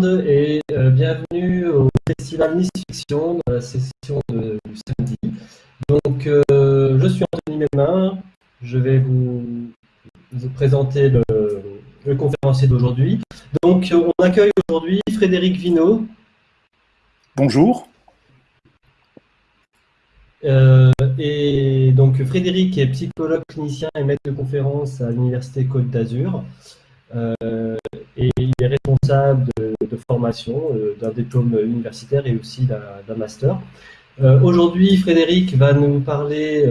monde et euh, bienvenue au Festival Nice Fiction la session de, du samedi. Donc, euh, je suis Anthony Mémin, je vais vous, vous présenter le, le conférencier d'aujourd'hui. Donc, on accueille aujourd'hui Frédéric Vino. Bonjour. Euh, et donc, Frédéric est psychologue clinicien et maître de conférence à l'Université Côte d'Azur. Euh, et responsable de, formation, euh, d'un diplôme universitaire et aussi d'un master. Euh, aujourd'hui, Frédéric va nous parler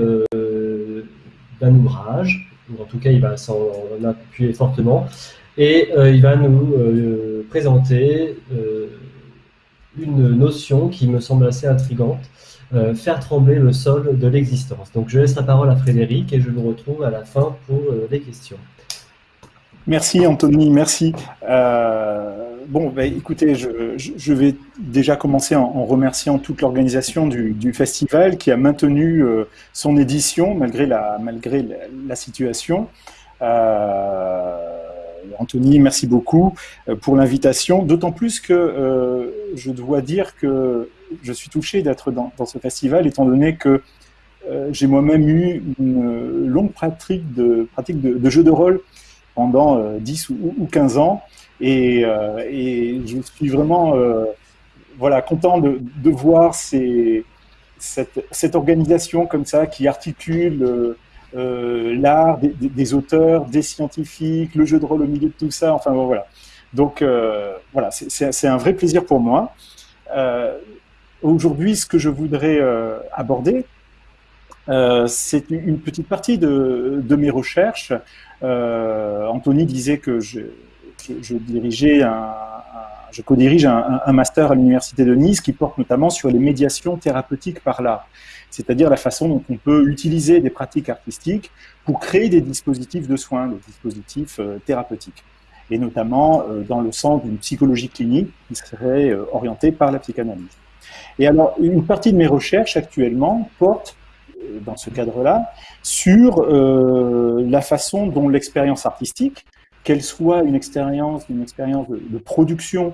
d'un ouvrage, en tout cas il va s'en appuyer fortement, et il va nous présenter une notion qui me semble assez intrigante, faire trembler le sol de l'existence. Donc je laisse la parole à Frédéric et je vous retrouve à la fin pour les questions. Merci Anthony, merci. Euh, bon, bah, écoutez, je, vais déjà commencer en, remerciant toute l'organisation du, festival qui a maintenu euh, son édition malgré la, malgré la, situation. Euh, Anthony, merci beaucoup pour l'invitation, d'autant plus que je dois dire que je suis touché d'être dans, ce festival étant donné que j'ai moi-même eu une longue pratique de, pratique de, de jeu de rôle pendant 10 euh, ou, 15 ans. Et, euh, et, je suis vraiment euh, voilà, content de, voir cette, organisation comme ça qui articule l'art des, auteurs, des scientifiques, le jeu de rôle au milieu de tout ça. Enfin voilà. Donc voilà, c'est un vrai plaisir pour moi. Aujourd'hui, ce que je voudrais aborder, c'est une petite partie de, de mes recherches euh, Anthony disait que je, je, dirigeais un, je co-dirige un, un, master à l'université de Nice qui porte notamment sur les médiations thérapeutiques par l'art, c'est-à-dire la façon dont on peut utiliser des pratiques artistiques pour créer des dispositifs de soins, des dispositifs euh, thérapeutiques, et notamment euh, dans le sens d'une psychologie clinique qui serait orientée par la psychanalyse. Et alors, une partie de mes recherches actuellement porte dans ce cadre-là, sur euh, la façon dont l'expérience artistique, qu'elle soit une expérience, expérience de, production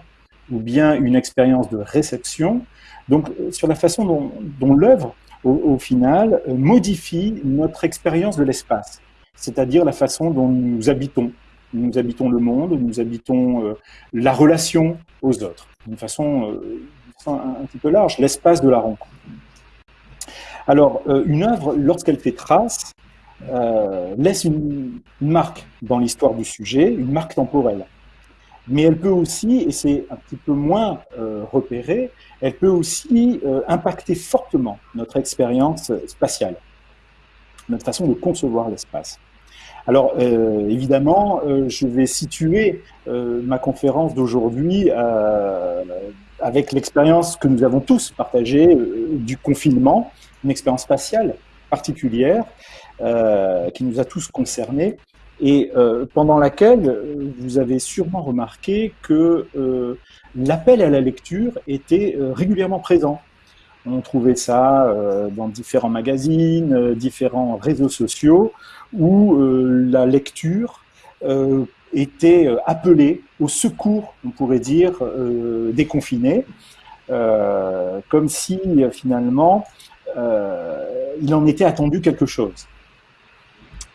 ou bien une expérience de réception, donc euh, sur la façon dont, dont l'œuvre, au, final, euh, modifie notre expérience de l'espace, c'est-à-dire la façon dont nous habitons. Nous habitons le monde, nous habitons la relation aux autres, d'une façon, un, un petit peu large, l'espace de la rencontre. Alors, euh, une œuvre, lorsqu'elle fait trace, euh, laisse une, marque dans l'histoire du sujet, une marque temporelle. Mais elle peut aussi, et c'est un petit peu moins euh, repéré, elle peut aussi impacter fortement notre expérience spatiale, notre façon de concevoir l'espace. Alors, évidemment, je vais situer ma conférence d'aujourd'hui avec l'expérience que nous avons tous partagée du confinement, une expérience spatiale particulière euh, qui nous a tous concernés et euh, pendant laquelle euh, vous avez sûrement remarqué que l'appel à la lecture était régulièrement présent. On trouvait ça dans différents magazines, différents réseaux sociaux, où la lecture était appelée au secours, on pourrait dire, des comme si finalement il en était attendu quelque chose.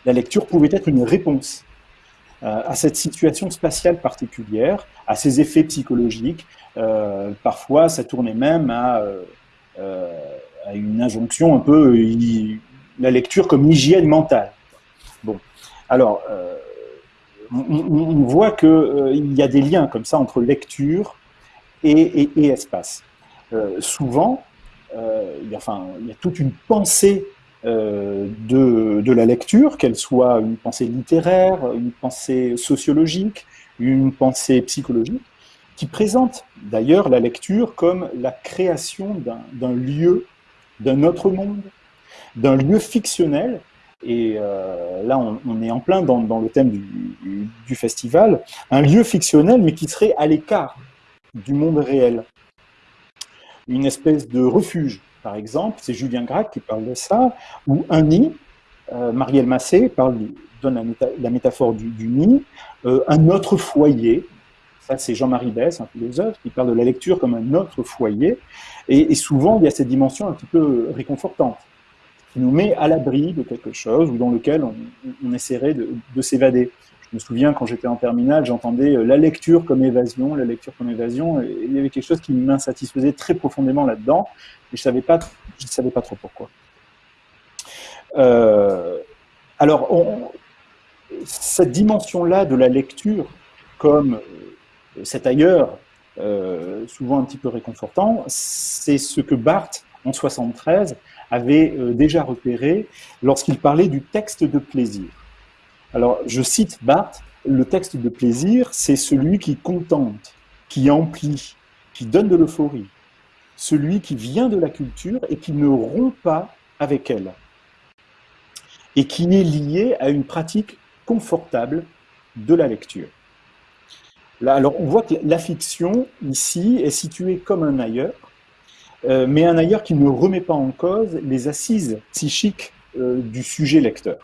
La lecture pouvait être une réponse euh, à cette situation spatiale particulière, à ses effets psychologiques. Euh, parfois, ça tournait même à, une injonction un peu, la lecture comme hygiène mentale. Bon, alors, on, voit qu'il y a des liens comme ça entre lecture et, espace. souvent, euh, il, y a, enfin, il y a toute une pensée euh, de, la lecture, qu'elle soit une pensée littéraire, une pensée sociologique, une pensée psychologique, qui présente d'ailleurs la lecture comme la création d'un lieu, d'un autre monde, d'un lieu fictionnel. Et euh, là, on, est en plein dans, le thème du, festival, un lieu fictionnel, mais qui serait à l'écart du monde réel une espèce de refuge, par exemple, c'est Julien Gracq qui parle de ça, ou un nid, euh, Marielle Massé parle, donne la, métaphore du, nid, euh, un autre foyer, Ça, c'est Jean-Marie Bess, un philosophe, qui parle de la lecture comme un autre foyer. Et, souvent, il y a cette dimension un petit peu réconfortante, qui nous met à l'abri de quelque chose ou dans lequel on, essaierait de, s'évader. Je me souviens, quand j'étais en terminale, j'entendais euh, la lecture comme évasion, la lecture comme évasion, et il y avait quelque chose qui m'insatisfaisait très profondément là-dedans, et je ne savais, pas, savais pas trop pourquoi. Euh, alors, cette dimension-là de la lecture comme euh, cet ailleurs, souvent un petit peu réconfortant, c'est ce que Barthes, en 73, avait déjà repéré lorsqu'il parlait du texte de plaisir. Alors, je cite Barthes, le texte de plaisir, c'est celui qui contente, qui emplit, qui donne de l'euphorie, celui qui vient de la culture et qui ne rompt pas avec elle, et qui est lié à une pratique confortable de la lecture. Alors, on voit que la fiction, ici, est située comme un ailleurs, euh, mais un ailleurs qui ne remet pas en cause les assises psychiques euh, du sujet lecteur.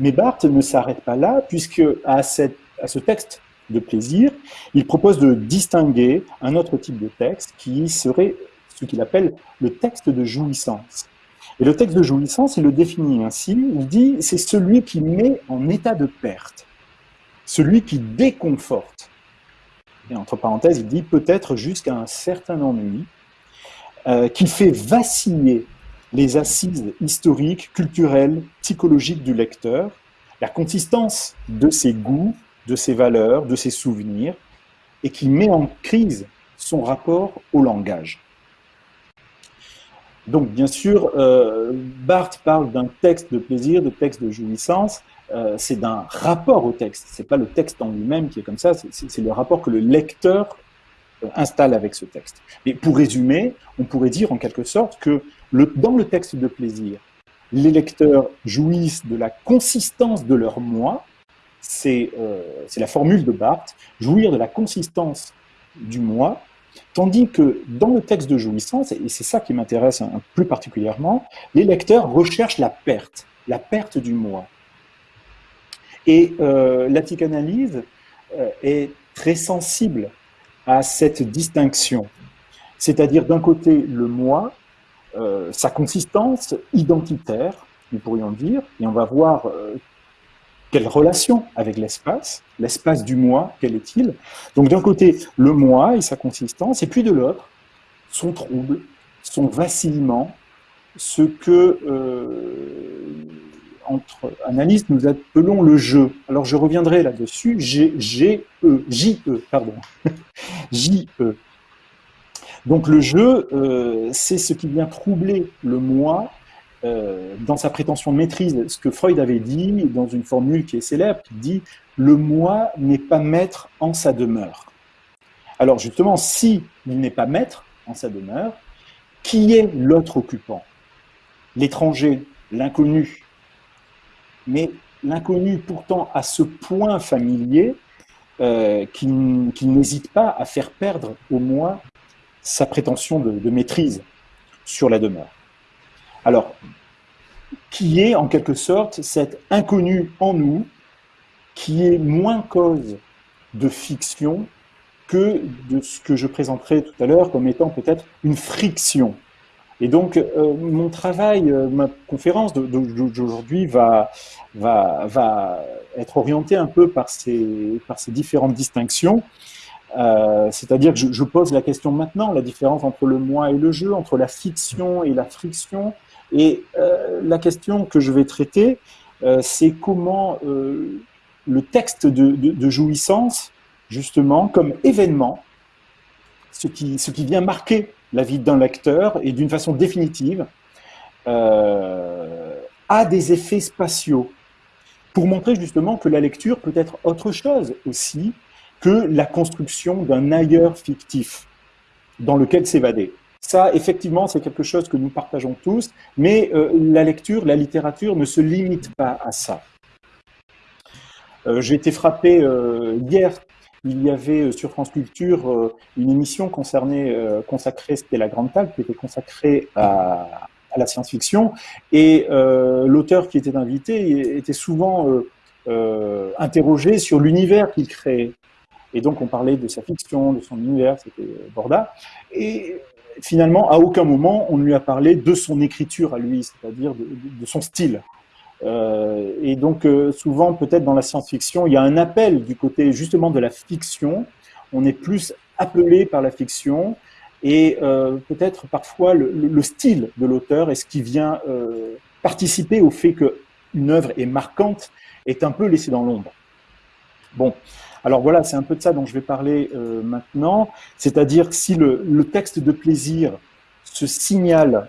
Mais Barthes ne s'arrête pas là, puisque à, ce texte de plaisir, il propose de distinguer un autre type de texte qui serait ce qu'il appelle le texte de jouissance. Et le texte de jouissance, il le définit ainsi, il dit c'est celui qui met en état de perte, celui qui déconforte. Et entre parenthèses, il dit peut-être jusqu'à un certain ennui, euh, qui fait vaciller les assises historiques, culturelles, psychologiques du lecteur, la consistance de ses goûts, de ses valeurs, de ses souvenirs, et qui met en crise son rapport au langage. Donc, bien sûr, euh, Barthes parle d'un texte de plaisir, de texte de jouissance. Euh, c'est d'un rapport au texte. C'est pas le texte en lui-même qui est comme ça. C'est le rapport que le lecteur euh, installe avec ce texte. Mais pour résumer, on pourrait dire en quelque sorte que dans le texte de plaisir, les lecteurs jouissent de la consistance de leur moi. C'est la formule de Barthes. Jouir de la consistance du moi Tandis que dans le texte de jouissance, et c'est ça qui m'intéresse plus particulièrement, les lecteurs recherchent la perte, la perte du moi. Et euh, la psychanalyse euh, est très sensible à cette distinction. C'est-à-dire d'un côté le moi, euh, sa consistance identitaire, nous pourrions dire, et on va voir quelle relation avec l'espace, l'espace du moi, quel est-il Donc d'un côté, le moi et sa consistance, et puis de l'autre, son trouble, son vacillement, ce que, euh, entre analystes, nous appelons le jeu. Alors je reviendrai là-dessus, G-E, J-E, pardon, J-E. Donc le jeu, euh, c'est ce qui vient troubler le moi euh, dans sa prétention de maîtrise, ce que Freud avait dit dans une formule qui est célèbre, qui dit « le moi n'est pas maître en sa demeure ». Alors justement, si il n'est pas maître en sa demeure, qui est l'autre occupant? L'étranger, l'inconnu. Mais l'inconnu pourtant à ce point familier euh, qu'il n'hésite pas à faire perdre au moi sa prétention de maîtrise sur la demeure. Alors, qui est en quelque sorte cet inconnu en nous, qui est moins cause de fiction que de ce que je présenterai tout à l'heure comme étant peut-être une friction. Et donc, euh, mon travail, euh, ma conférence d'aujourd'hui va, va, va être orientée un peu par ces, par ces différentes distinctions. Euh, c'est-à-dire que je, pose la question maintenant, la différence entre le moi et le jeu, entre la fiction et la friction, et euh, la question que je vais traiter, euh, c'est comment le texte de, jouissance, justement, comme événement, ce qui vient marquer la vie d'un lecteur et d'une façon définitive, a des effets spatiaux pour montrer justement que la lecture peut être autre chose aussi que la construction d'un ailleurs fictif dans lequel s'évader. Ça, effectivement, c'est quelque chose que nous partageons tous, mais euh, la lecture, la littérature ne se limite pas à ça. Euh, j'ai été frappé euh, hier, il y avait sur France Culture une émission concernée, consacrée, c'était La Grande Table, qui était consacrée à, à la science-fiction, et l'auteur qui était invité était souvent interrogé sur l'univers qu'il créait. Et donc, on parlait de sa fiction, de son univers, c'était Borda. Et finalement, à aucun moment, on ne lui a parlé de son écriture à lui, c'est-à-dire de, son style. Euh, et donc, euh, souvent, peut-être dans la science-fiction, il y a un appel du côté justement de la fiction. On est plus appelé par la fiction et euh, peut-être parfois le, style de l'auteur est ce qui vient participer au fait qu'une œuvre est marquante, est un peu laissé dans l'ombre. Bon, alors voilà, c'est un peu de ça dont je vais parler euh, maintenant, c'est-à-dire si le, texte de plaisir se signale...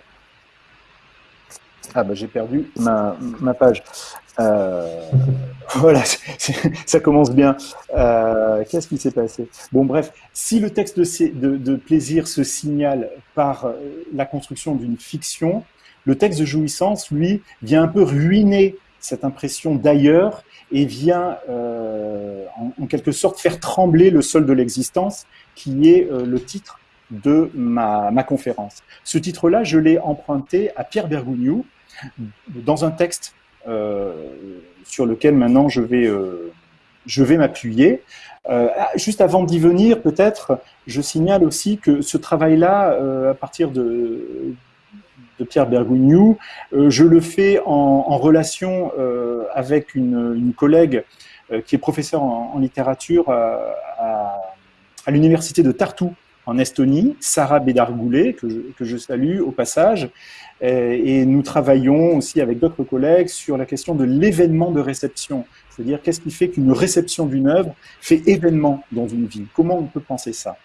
Ah bah j'ai perdu ma, page. Euh, voilà, ça commence bien. Euh, qu'est-ce qui s'est passé? Bon bref, si le texte de, de, plaisir se signale par la construction d'une fiction, le texte de jouissance, lui, vient un peu ruiner cette impression d'ailleurs et vient euh, en, quelque sorte faire trembler le sol de l'existence, qui est euh, le titre de ma, conférence. Ce titre-là, je l'ai emprunté à Pierre Bergogneau dans un texte euh, sur lequel maintenant je vais, je vais m'appuyer. Ah, juste avant d'y venir, peut-être, je signale aussi que ce travail-là, à partir de, de Pierre Bergogneau. Euh, je le fais en, relation euh, avec une, collègue euh, qui est professeure en, littérature à, l'université de Tartu en Estonie, Sarah Bédargoulet, que je, salue au passage. Et, nous travaillons aussi avec d'autres collègues sur la question de l'événement de réception. C'est-à-dire, qu'est-ce qui fait qu'une réception d'une œuvre fait événement dans une vie? Comment on peut penser ça?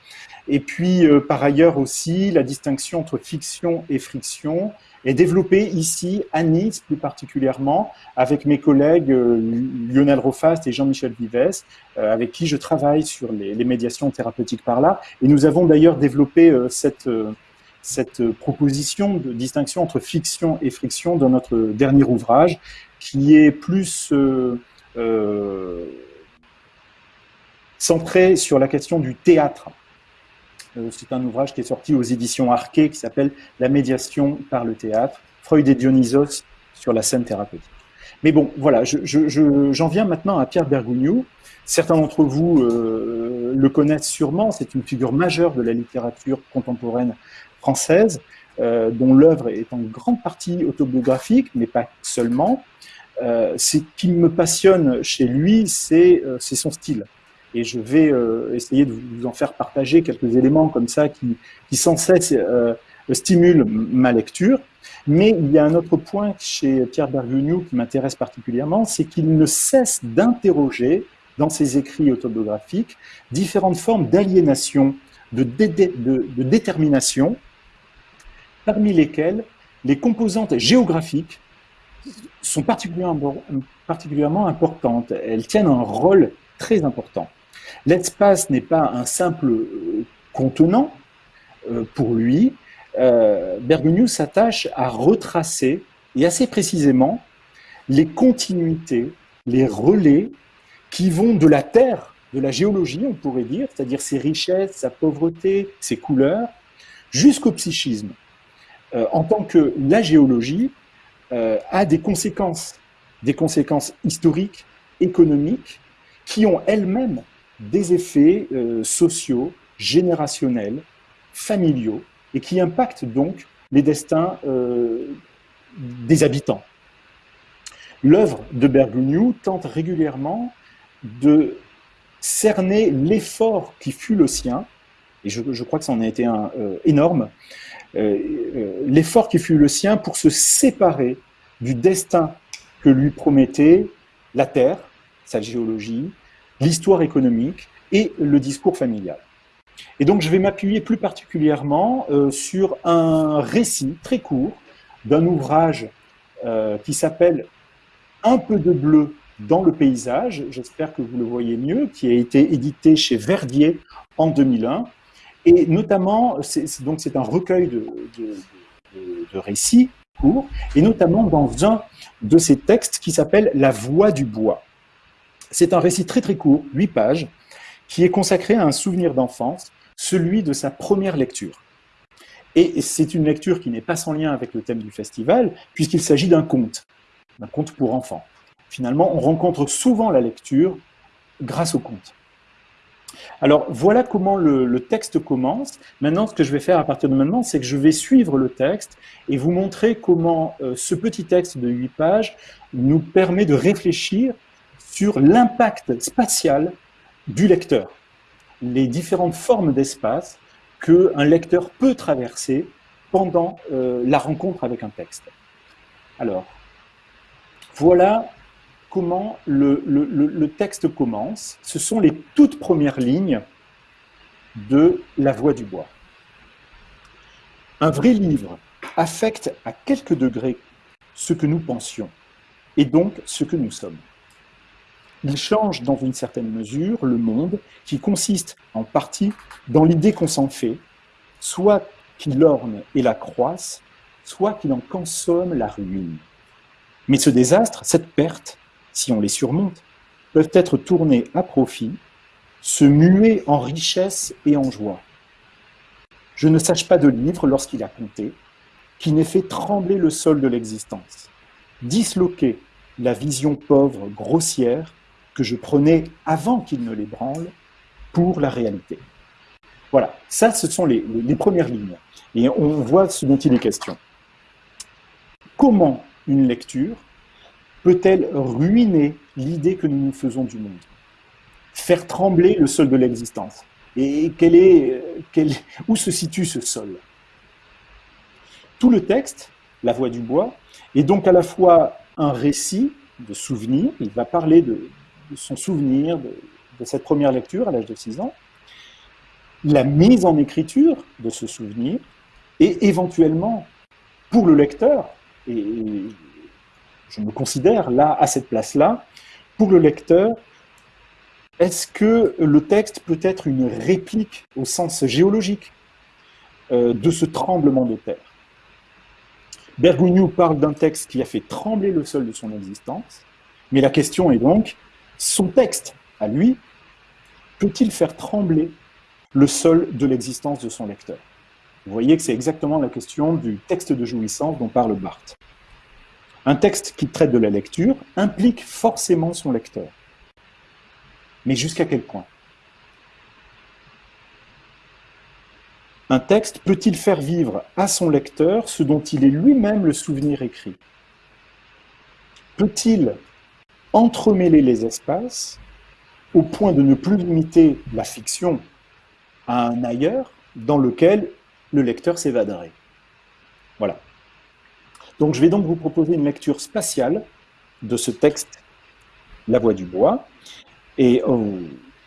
Et puis, euh, par ailleurs aussi, la distinction entre fiction et friction est développée ici, à Nice plus particulièrement, avec mes collègues euh, Lionel Rofast et Jean-Michel Vives, euh, avec qui je travaille sur les, médiations thérapeutiques par là. Et nous avons d'ailleurs développé cette, cette proposition de distinction entre fiction et friction dans notre dernier ouvrage, qui est plus... centré sur la question du théâtre, euh, c'est un ouvrage qui est sorti aux éditions Arquet qui s'appelle La médiation par le théâtre, Freud et Dionysos sur la scène thérapeutique. Mais bon, voilà, j'en viens maintenant à Pierre Bergogneau. Certains d'entre vous euh, le connaissent sûrement, c'est une figure majeure de la littérature contemporaine française, euh, dont l'œuvre est en grande partie autobiographique, mais pas seulement. Ce qui me passionne chez lui, c'est son style et je vais euh, essayer de vous en faire partager quelques éléments comme ça qui, qui sans cesse euh, stimulent ma lecture. Mais il y a un autre point chez Pierre Bergogneau qui m'intéresse particulièrement, c'est qu'il ne cesse d'interroger dans ses écrits autobiographiques différentes formes d'aliénation, de, détermination, parmi lesquelles les composantes géographiques sont particulièrement, importantes. Elles tiennent un rôle très important. L'espace n'est pas un simple euh, contenant euh, pour lui. Euh, s'attache à retracer, et assez précisément, les continuités, les relais qui vont de la Terre, de la géologie, on pourrait dire, c'est-à-dire ses richesses, sa pauvreté, ses couleurs, jusqu'au psychisme. En tant que la géologie a des conséquences, des conséquences historiques, économiques, qui ont elles-mêmes des effets euh, sociaux, générationnels, familiaux, et qui impactent donc les destins euh, des habitants. L'œuvre de Bergogneau tente régulièrement de cerner l'effort qui fut le sien, et je, crois que ça en a été un euh, énorme, l'effort qui fut le sien pour se séparer du destin que lui promettait la Terre, sa géologie, l'histoire économique et le discours familial. Et donc je vais m'appuyer plus particulièrement euh, sur un récit très court d'un ouvrage euh, qui s'appelle Un peu de bleu dans le paysage, j'espère que vous le voyez mieux, qui a été édité chez Verdier en 2001. Et notamment, donc c'est un recueil de, de récits courts, et notamment dans un de ces textes qui s'appelle La voix du bois. C'est un récit très très court, 8 pages, qui est consacré à un souvenir d'enfance, celui de sa première lecture. Et c'est une lecture qui n'est pas sans lien avec le thème du festival, puisqu'il s'agit d'un conte, d'un conte pour enfants. Finalement, on rencontre souvent la lecture grâce au conte. Alors voilà comment le, texte commence. Maintenant, ce que je vais faire à partir de maintenant, c'est que je vais suivre le texte et vous montrer comment euh, ce petit texte de 8 pages nous permet de réfléchir sur l'impact spatial du lecteur, les différentes formes d'espace qu'un lecteur peut traverser pendant euh, la rencontre avec un texte. Alors, voilà comment le, texte commence. Ce sont les toutes premières lignes de La Voix du Bois. Un vrai livre affecte à quelques degrés ce que nous pensions, et donc ce que nous sommes. Il change dans une certaine mesure le monde qui consiste en partie dans l'idée qu'on s'en fait, soit qu'il orne et la croisse, soit qu'il en consomme la ruine. Mais ce désastre, cette perte, si on les surmonte, peuvent être tournés à profit, se muer en richesse et en joie. Je ne sache pas de livre lorsqu'il a compté, qui n'ait fait trembler le sol de l'existence, disloquer la vision pauvre, grossière, que je prenais avant qu'il ne l'ébranle, pour la réalité. Voilà, ça ce sont les, les premières lignes. Et on voit ce dont il est question. Comment une lecture peut-elle ruiner l'idée que nous nous faisons du monde? Faire trembler le sol de l'existence. Et quel est, où se situe ce sol? Tout le texte, La Voix du Bois, est donc à la fois un récit de souvenirs, il va parler de, son souvenir, de, de, cette première lecture à l'âge de 6 ans, la mise en écriture de ce souvenir, et éventuellement, pour le lecteur, et je me considère là, à cette place-là, pour le lecteur, est-ce que le texte peut être une réplique au sens géologique euh, de ce tremblement de terre? Bergogneau parle d'un texte qui a fait trembler le sol de son existence, mais la question est donc, son texte, à lui, peut-il faire trembler le sol de l'existence de son lecteur? Vous voyez que c'est exactement la question du texte de jouissance dont parle Barthes. Un texte qui traite de la lecture implique forcément son lecteur. Mais jusqu'à quel point? Un texte peut-il faire vivre à son lecteur ce dont il est lui-même le souvenir écrit? Peut-il entremêler les espaces au point de ne plus limiter la fiction à un ailleurs dans lequel le lecteur s'évaderait? Voilà. Donc je vais donc vous proposer une lecture spatiale de ce texte, La Voix du Bois, et oh,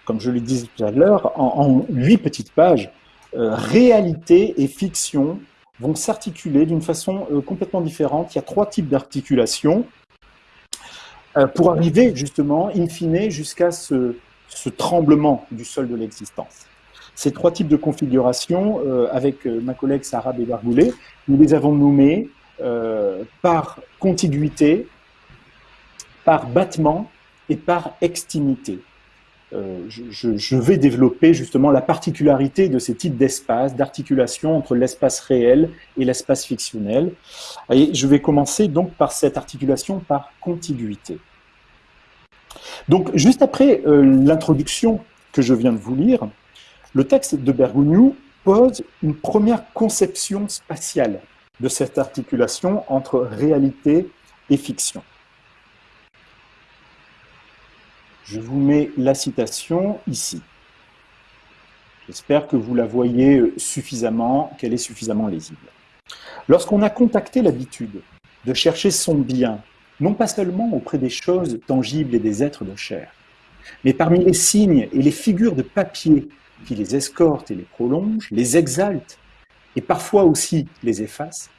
comme je le disais tout à l'heure, en, huit petites pages, euh, réalité et fiction vont s'articuler d'une façon euh, complètement différente. Il y a trois types d'articulation euh, pour arriver justement, in fine, jusqu'à ce, tremblement du sol de l'existence. Ces trois types de configuration, avec ma collègue Sarah Bébargoulet, nous les avons nommés euh, par contiguïté, par battement et par extimité. Euh, je, vais développer justement la particularité de ces types d'espaces, d'articulation entre l'espace réel et l'espace fictionnel. Et je vais commencer donc par cette articulation par contiguïté. Donc, juste après euh, l'introduction que je viens de vous lire, le texte de Bergogneau pose une première conception spatiale de cette articulation entre réalité et fiction. Je vous mets la citation ici. J'espère que vous la voyez suffisamment, qu'elle est suffisamment lisible. Lorsqu'on a contacté l'habitude de chercher son bien, non pas seulement auprès des choses tangibles et des êtres de chair, mais parmi les signes et les figures de papier qui les escortent et les prolongent, les exaltent et parfois aussi les efface,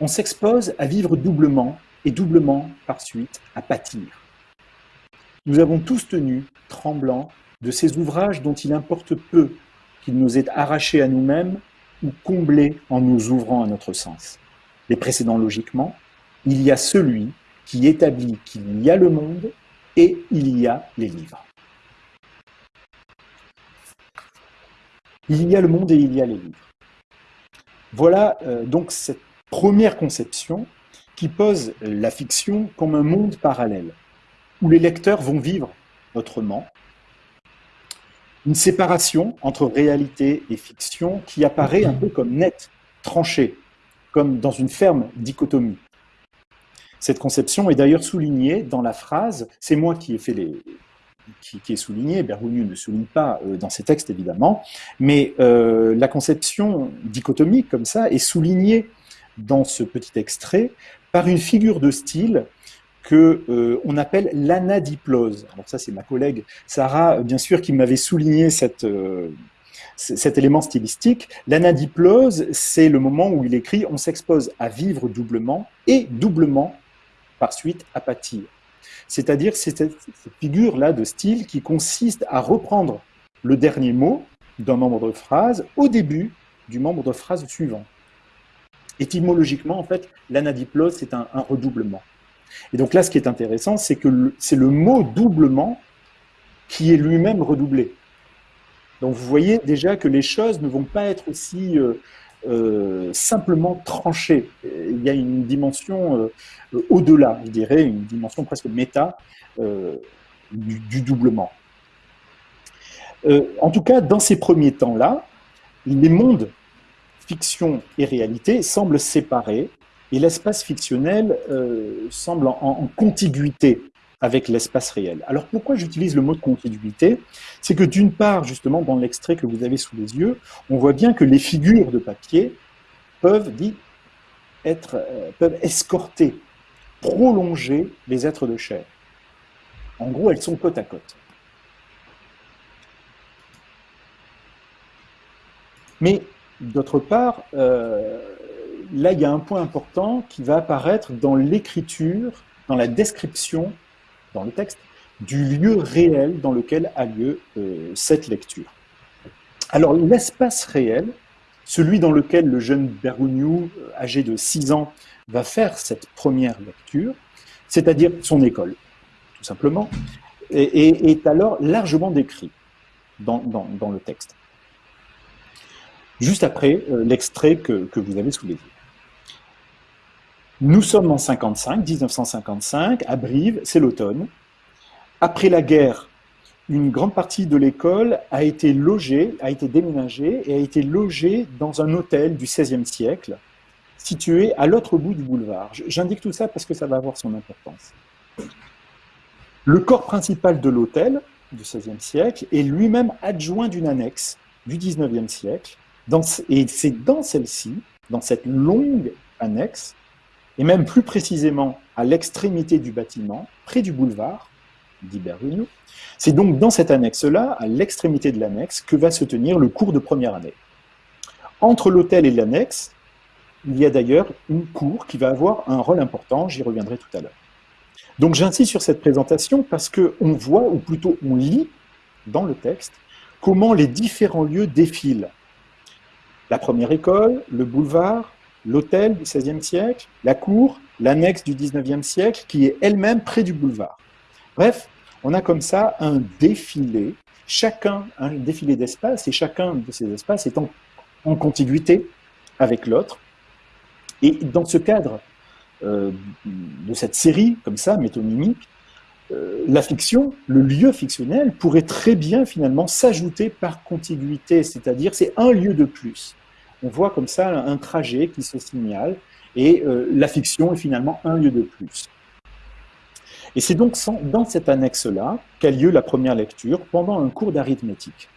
on s'expose à vivre doublement et doublement par suite à pâtir. Nous avons tous tenu, tremblants, de ces ouvrages dont il importe peu qu'ils nous aient arrachés à nous-mêmes ou comblés en nous ouvrant à notre sens. Les précédents logiquement, il y a celui qui établit qu'il y a le monde et il y a les livres. Il y a le monde et il y a les livres. Voilà euh, donc cette première conception qui pose la fiction comme un monde parallèle, où les lecteurs vont vivre autrement, une séparation entre réalité et fiction qui apparaît un peu comme nette, tranchée, comme dans une ferme dichotomie. Cette conception est d'ailleurs soulignée dans la phrase, c'est moi qui ai fait les, qui, est souligné, Bergoglio ne souligne pas euh, dans ses textes évidemment, mais euh, la conception dichotomique comme ça est soulignée dans ce petit extrait par une figure de style que euh, on appelle l'anadiplose. Alors ça, c'est ma collègue Sarah, bien sûr, qui m'avait souligné cet élément stylistique. L'anadiplose, c'est le moment où il écrit « on s'expose à vivre doublement et doublement par suite à pâtir ». C'est-à-dire c'est cette figure-là de style qui consiste à reprendre le dernier mot d'un membre de phrase au début du membre de phrase suivant. Étymologiquement, en fait, l'anadiplose, c'est un, redoublement. Et donc là, ce qui est intéressant, c'est que c'est le mot doublement qui est lui-même redoublé. Donc vous voyez déjà que les choses ne vont pas être aussi euh, euh, simplement tranché. Il y a une dimension euh, au-delà, je dirais, une dimension presque méta euh, du, doublement. en tout cas, dans ces premiers temps-là, les mondes fiction et réalité semblent séparés et l'espace fictionnel semble en contiguïté avec l'espace réel. Alors pourquoi j'utilise le mot de contiguïté C'est que d'une part, justement, dans l'extrait que vous avez sous les yeux, on voit bien que les figures de papier peuvent, dit, être, euh, peuvent escorter, prolonger les êtres de chair. En gros, elles sont côte à côte. Mais d'autre part, euh, là, il y a un point important qui va apparaître dans l'écriture, dans la description dans le texte, du lieu réel dans lequel a lieu euh, cette lecture. Alors l'espace réel, celui dans lequel le jeune Bergogneau, euh, âgé de 6 ans, va faire cette première lecture, c'est-à-dire son école, tout simplement, est alors largement décrit dans, le texte. Juste après euh, l'extrait que, que vous avez sous les yeux. Nous sommes en 55, 1955, à Brive, c'est l'automne. Après la guerre, une grande partie de l'école a été logée, a été déménagée et a été logée dans un hôtel du XVIe siècle, situé à l'autre bout du boulevard. J'indique tout ça parce que ça va avoir son importance. Le corps principal de l'hôtel du XVIe siècle est lui-même adjoint d'une annexe du XIXe siècle, et c'est dans celle-ci, dans cette longue annexe, et même plus précisément à l'extrémité du bâtiment, près du boulevard, dit C'est donc dans cette annexe-là, à l'extrémité de l'annexe, que va se tenir le cours de première année. Entre l'hôtel et l'annexe, il y a d'ailleurs une cour qui va avoir un rôle important, j'y reviendrai tout à l'heure. Donc j'insiste sur cette présentation parce qu'on voit, ou plutôt on lit dans le texte, comment les différents lieux défilent. La première école, le boulevard, l'hôtel du XVIe siècle, la cour, l'annexe du XIXe siècle, qui est elle-même près du boulevard. Bref, on a comme ça un défilé, chacun un défilé d'espace, et chacun de ces espaces est en, contiguïté avec l'autre. Et dans ce cadre euh, de cette série, comme ça, métonymique, euh, la fiction, le lieu fictionnel, pourrait très bien finalement s'ajouter par contiguïté, c'est-à-dire c'est un lieu de plus on voit comme ça un trajet qui se signale, et euh, la fiction est finalement un lieu de plus. Et c'est donc dans cette annexe-là qu'a lieu la première lecture pendant un cours d'arithmétique.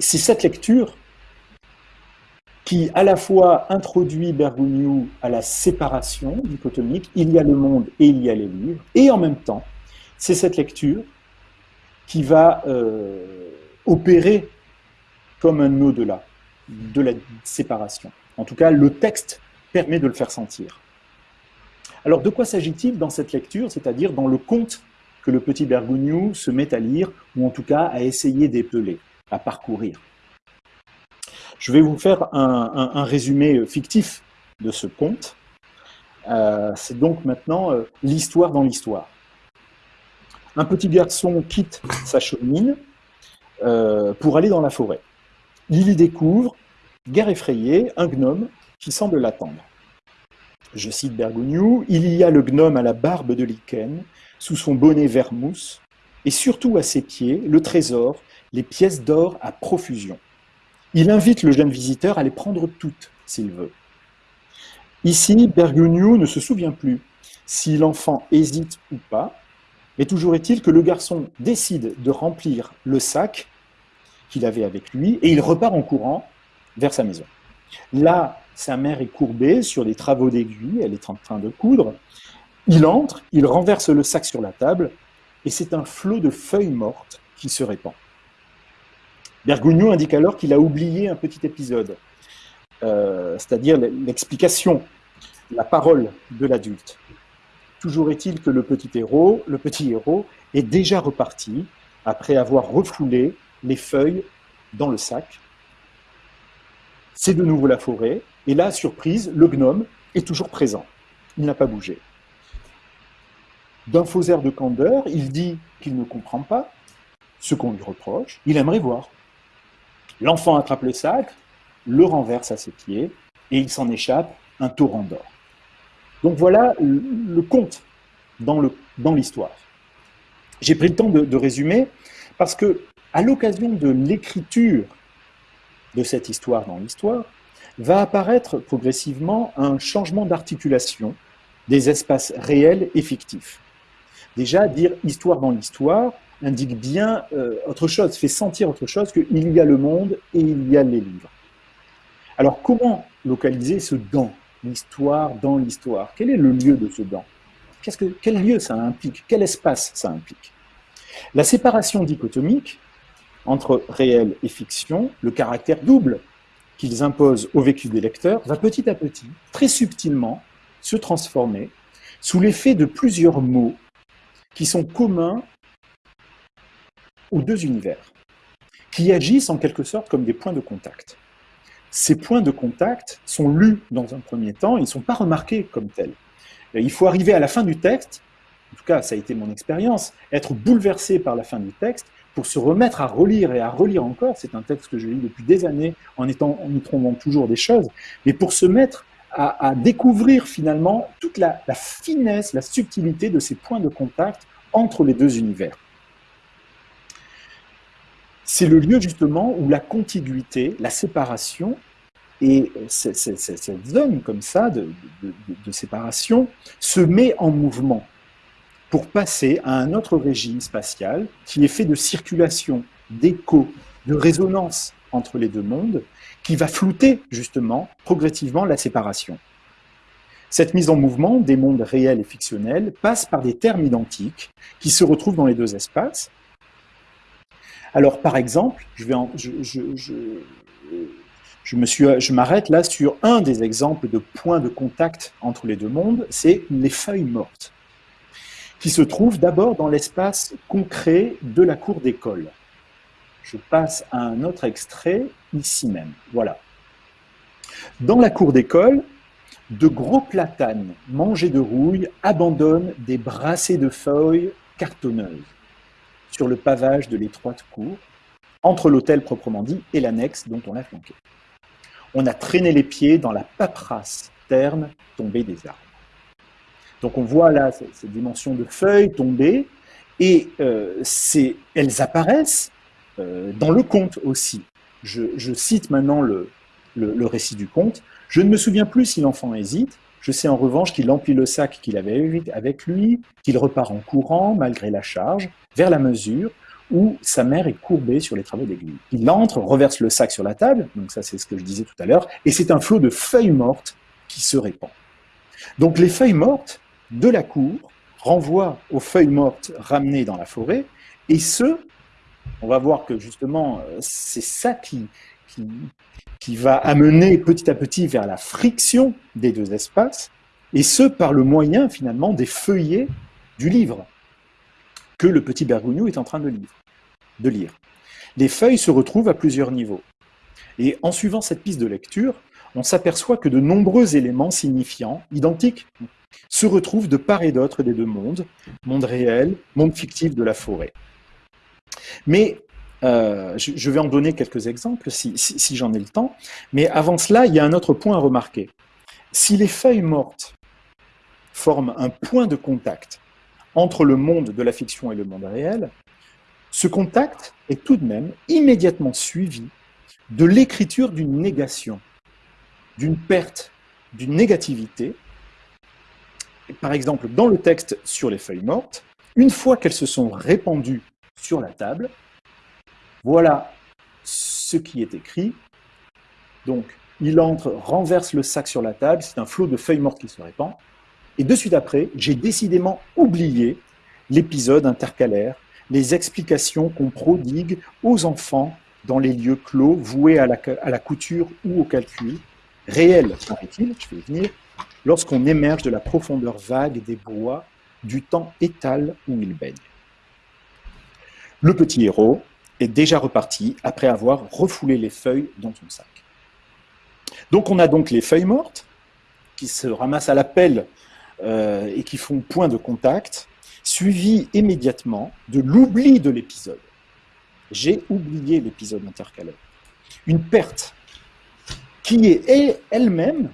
C'est cette lecture qui à la fois introduit Bergogneau à la séparation dichotomique, il y a le monde et il y a les livres, et en même temps, c'est cette lecture qui va euh, opérer comme un au-delà de la séparation. En tout cas, le texte permet de le faire sentir. Alors, de quoi s'agit-il dans cette lecture, c'est-à-dire dans le conte que le petit Bergogneau se met à lire, ou en tout cas à essayer d'épeler, à parcourir? Je vais vous faire un, résumé fictif de ce conte. Euh, c'est donc maintenant euh, l'histoire dans l'histoire. Un petit garçon quitte sa chemine euh, pour aller dans la forêt. Il y découvre, guère effrayé, un gnome qui semble l'attendre. Je cite Bergogneau, il y a le gnome à la barbe de lichen, sous son bonnet vert mousse, et surtout à ses pieds, le trésor, les pièces d'or à profusion. Il invite le jeune visiteur à les prendre toutes, s'il veut. Ici, Bergogneau ne se souvient plus si l'enfant hésite ou pas, mais toujours est-il que le garçon décide de remplir le sac qu'il avait avec lui et il repart en courant vers sa maison. Là, sa mère est courbée sur des travaux d'aiguille, elle est en train de coudre. Il entre, il renverse le sac sur la table et c'est un flot de feuilles mortes qui se répand. Bergogneau indique alors qu'il a oublié un petit épisode, euh, c'est-à-dire l'explication, la parole de l'adulte. Toujours est-il que le petit héros, le petit héros est déjà reparti après avoir refoulé les feuilles dans le sac. C'est de nouveau la forêt, et là, surprise, le gnome est toujours présent. Il n'a pas bougé. D'un faux air de candeur, il dit qu'il ne comprend pas ce qu'on lui reproche, il aimerait voir. L'enfant attrape le sac, le renverse à ses pieds, et il s'en échappe un torrent d'or. Donc voilà le conte dans l'histoire. J'ai pris le temps de, résumer parce que, à l'occasion de l'écriture de cette histoire dans l'histoire, va apparaître progressivement un changement d'articulation des espaces réels et fictifs. Déjà, dire histoire dans l'histoire indique bien euh, autre chose, fait sentir autre chose qu'il y a le monde et il y a les livres. Alors, comment localiser ce dans? L'histoire dans l'histoire. Quel est le lieu de ce dans que, Quel lieu ça implique? Quel espace ça implique? La séparation dichotomique entre réel et fiction, le caractère double qu'ils imposent au vécu des lecteurs, va petit à petit, très subtilement, se transformer sous l'effet de plusieurs mots qui sont communs aux deux univers, qui agissent en quelque sorte comme des points de contact ces points de contact sont lus dans un premier temps, ils ne sont pas remarqués comme tels. Il faut arriver à la fin du texte, en tout cas ça a été mon expérience, être bouleversé par la fin du texte pour se remettre à relire et à relire encore. C'est un texte que je lis depuis des années en, étant, en y trouvant toujours des choses, mais pour se mettre à, découvrir finalement toute la finesse, la subtilité de ces points de contact entre les deux univers. C'est le lieu justement où la contiguïté, la séparation, et cette zone comme ça de, séparation se met en mouvement pour passer à un autre régime spatial qui est fait de circulation, d'écho, de résonance entre les deux mondes, qui va flouter justement progressivement la séparation. Cette mise en mouvement des mondes réels et fictionnels passe par des termes identiques qui se retrouvent dans les deux espaces, alors, par exemple, je, m'arrête là sur un des exemples de points de contact entre les deux mondes, c'est les feuilles mortes, qui se trouvent d'abord dans l'espace concret de la cour d'école. Je passe à un autre extrait ici même. Voilà. Dans la cour d'école, de gros platanes mangés de rouille abandonnent des brassées de feuilles cartonneuses sur le pavage de l'étroite cour, entre l'hôtel proprement dit et l'annexe dont on l'a flanqué. On a traîné les pieds dans la paperasse terne tombée des arbres. Donc on voit là ces, dimensions de feuilles tombées, et euh, elles apparaissent euh, dans le conte aussi. Je, cite maintenant le, le, récit du conte. Je ne me souviens plus si l'enfant hésite. Je sais en revanche qu'il emplit le sac qu'il avait avec lui, qu'il repart en courant malgré la charge, vers la mesure où sa mère est courbée sur les travaux d'aiguille. Il entre, reverse le sac sur la table, donc ça c'est ce que je disais tout à l'heure, et c'est un flot de feuilles mortes qui se répand. Donc les feuilles mortes de la cour renvoient aux feuilles mortes ramenées dans la forêt, et ce, on va voir que justement euh, c'est ça qui, qui, va amener petit à petit vers la friction des deux espaces, et ce par le moyen finalement des feuillets du livre que le petit Bergogneau est en train de lire. de lire. Les feuilles se retrouvent à plusieurs niveaux. Et en suivant cette piste de lecture, on s'aperçoit que de nombreux éléments signifiants, identiques, se retrouvent de part et d'autre des deux mondes, monde réel, monde fictif de la forêt. Mais euh, je, vais en donner quelques exemples si, si j'en ai le temps, mais avant cela, il y a un autre point à remarquer. Si les feuilles mortes forment un point de contact entre le monde de la fiction et le monde réel, ce contact est tout de même immédiatement suivi de l'écriture d'une négation, d'une perte, d'une négativité. Par exemple, dans le texte sur les feuilles mortes, une fois qu'elles se sont répandues sur la table, voilà ce qui est écrit. Donc, il entre, renverse le sac sur la table, c'est un flot de feuilles mortes qui se répand. Et de suite après, j'ai décidément oublié l'épisode intercalaire, les explications qu'on prodigue aux enfants dans les lieux clos voués à la, couture ou au calcul, réels, paraît-il, je vais y venir, lorsqu'on émerge de la profondeur vague des bois du temps étal où il baigne. Le petit héros est déjà reparti après avoir refoulé les feuilles dans son sac. Donc on a donc les feuilles mortes qui se ramassent à la pelle euh, et qui font point de contact, suivi immédiatement de l'oubli de l'épisode. J'ai oublié l'épisode intercalaire. Une perte qui est elle-même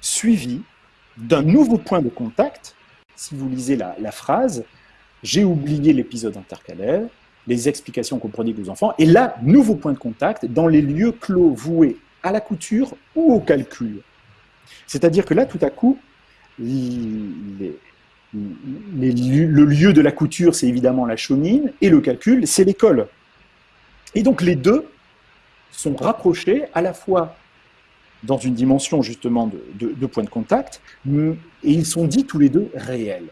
suivie d'un nouveau point de contact. Si vous lisez la, phrase, j'ai oublié l'épisode intercalaire, les explications qu'on prodigue aux enfants, et là, nouveau point de contact dans les lieux clos voués à la couture ou au calcul. C'est-à-dire que là, tout à coup, le lieu de la couture, c'est évidemment la chaumine, et le calcul, c'est l'école. Et donc les deux sont rapprochés à la fois dans une dimension justement de, point de contact, et ils sont dits tous les deux réels.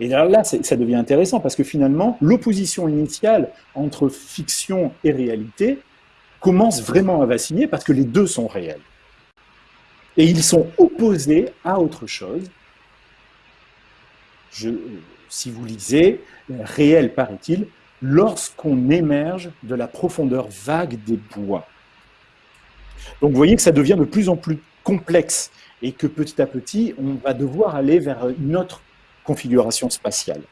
Et là, ça devient intéressant parce que finalement, l'opposition initiale entre fiction et réalité commence vraiment à vaciller parce que les deux sont réels. Et ils sont opposés à autre chose. Si vous lisez, réel paraît-il, lorsqu'on émerge de la profondeur vague des bois. Donc vous voyez que ça devient de plus en plus complexe et que petit à petit, on va devoir aller vers une autre configuration spatiale.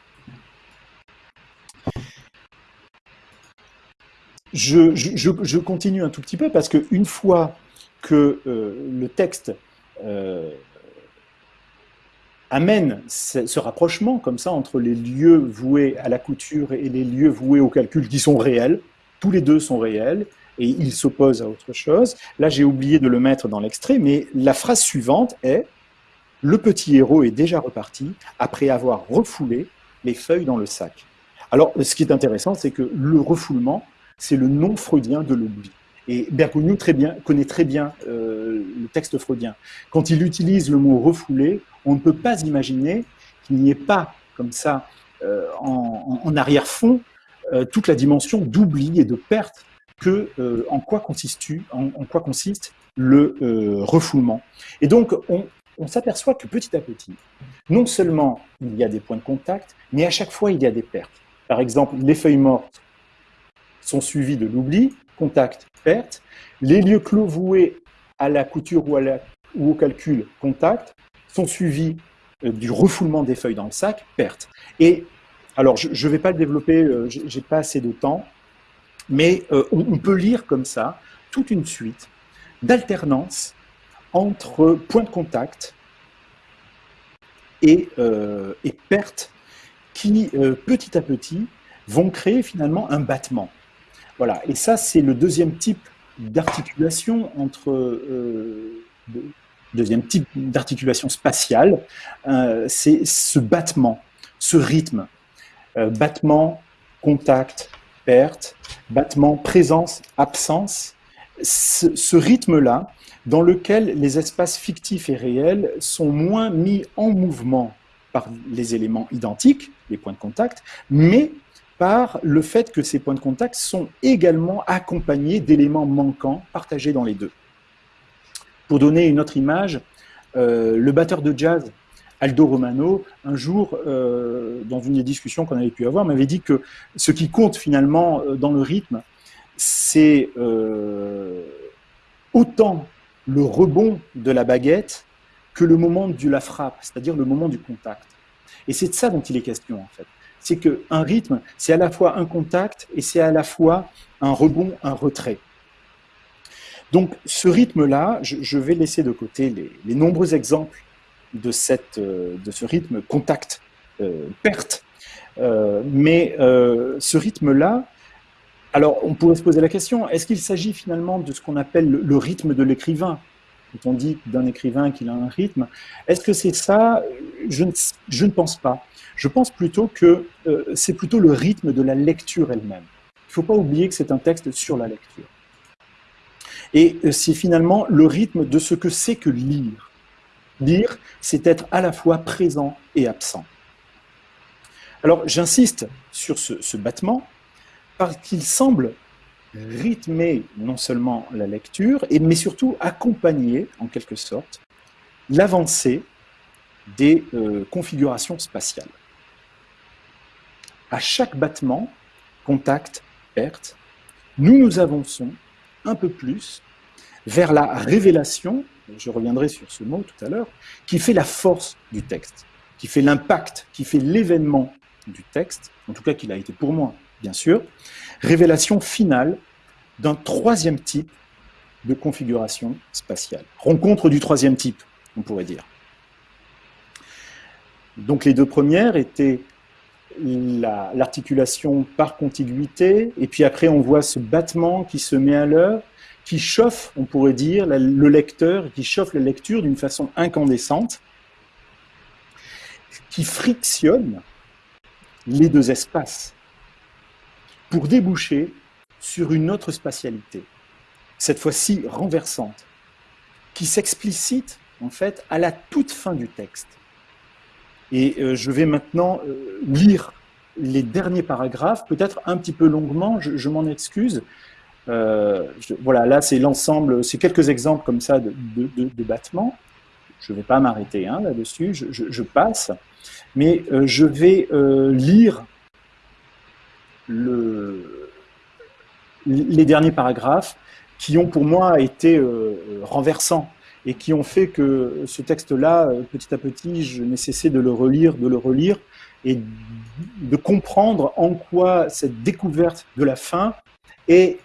Je, continue un tout petit peu parce qu'une fois que euh, le texte euh, amène ce, rapprochement comme ça entre les lieux voués à la couture et les lieux voués au calcul qui sont réels, tous les deux sont réels, et ils s'opposent à autre chose. Là, j'ai oublié de le mettre dans l'extrait, mais la phrase suivante est « Le petit héros est déjà reparti après avoir refoulé les feuilles dans le sac ». Alors, ce qui est intéressant, c'est que le refoulement, c'est le nom freudien de l'oubli. Et Bergogneau connaît très bien euh, le texte freudien. Quand il utilise le mot refoulé, on ne peut pas imaginer qu'il n'y ait pas, comme ça, euh, en, arrière-fond, euh, toute la dimension d'oubli et de perte que en, quoi en, quoi consiste le refoulement. Et donc, on, on s'aperçoit que petit à petit, non seulement il y a des points de contact, mais à chaque fois il y a des pertes. Par exemple, les feuilles mortes sont suivies de l'oubli, contact, perte. Les lieux clos voués à la couture ou, au calcul, contact, sont suivis euh, du refoulement des feuilles dans le sac, perte. Et alors, je ne vais pas le développer, euh, j'ai pas assez de temps, mais euh, on, peut lire comme ça toute une suite d'alternance entre points de contact et, et perte qui, petit à petit, vont créer finalement un battement. Voilà, et ça, c'est le deuxième type d'articulation entre euh, deuxième type d'articulation spatiale, euh, c'est ce battement, ce rythme, euh, battement, contact, perte, battement, présence, absence, ce, rythme-là, dans lequel les espaces fictifs et réels sont moins mis en mouvement par les éléments identiques, les points de contact, mais par le fait que ces points de contact sont également accompagnés d'éléments manquants partagés dans les deux. Pour donner une autre image, euh, le batteur de jazz Aldo Romano, un jour, euh, dans une des discussions qu'on avait pu avoir, m'avait dit que ce qui compte finalement euh, dans le rythme, c'est autant le rebond de la baguette que le moment de la frappe, c'est-à-dire le moment du contact. Et c'est de ça dont il est question, en fait c'est qu'un rythme, c'est à la fois un contact et c'est à la fois un rebond, un retrait. Donc ce rythme-là, je, vais laisser de côté les, nombreux exemples de, cette, euh, de ce rythme contact-perte, mais ce rythme-là, alors on pourrait se poser la question, est-ce qu'il s'agit finalement de ce qu'on appelle le, rythme de l'écrivain? Quand on dit d'un écrivain qu'il a un rythme, est-ce que c'est ça? Je ne, je ne, pense pas. Je pense plutôt que c'est plutôt le rythme de la lecture elle-même. Il ne faut pas oublier que c'est un texte sur la lecture. Et euh, c'est finalement le rythme de ce que c'est que lire. Lire, c'est être à la fois présent et absent. Alors j'insiste sur ce, battement parce qu'il semble rythmer non seulement la lecture, mais surtout accompagner, en quelque sorte, l'avancée des euh, configurations spatiales. À chaque battement, contact, perte, nous nous avançons un peu plus vers la révélation, je reviendrai sur ce mot tout à l'heure, qui fait la force du texte, qui fait l'impact, qui fait l'événement du texte, en tout cas qu'il a été pour moi, bien sûr, révélation finale d'un troisième type de configuration spatiale. Rencontre du troisième type, on pourrait dire. Donc les deux premières étaient l'articulation par contiguïté, et puis après on voit ce battement qui se met à l'œuvre, qui chauffe, on pourrait dire, le lecteur, qui chauffe la lecture d'une façon incandescente, qui frictionne les deux espaces pour déboucher sur une autre spatialité, cette fois-ci renversante, qui s'explicite en fait à la toute fin du texte. Et euh, je vais maintenant euh, lire les derniers paragraphes, peut-être un petit peu longuement, je, m'en excuse. Euh, voilà, là c'est l'ensemble, c'est quelques exemples comme ça de, de, battements. Je ne vais pas m'arrêter hein, là-dessus, je, passe. Mais je vais lire le, les derniers paragraphes qui ont pour moi été renversants et qui ont fait que ce texte-là, euh, petit à petit, je n'ai cessé de le relire, de le relire, et de comprendre en quoi cette découverte de la fin est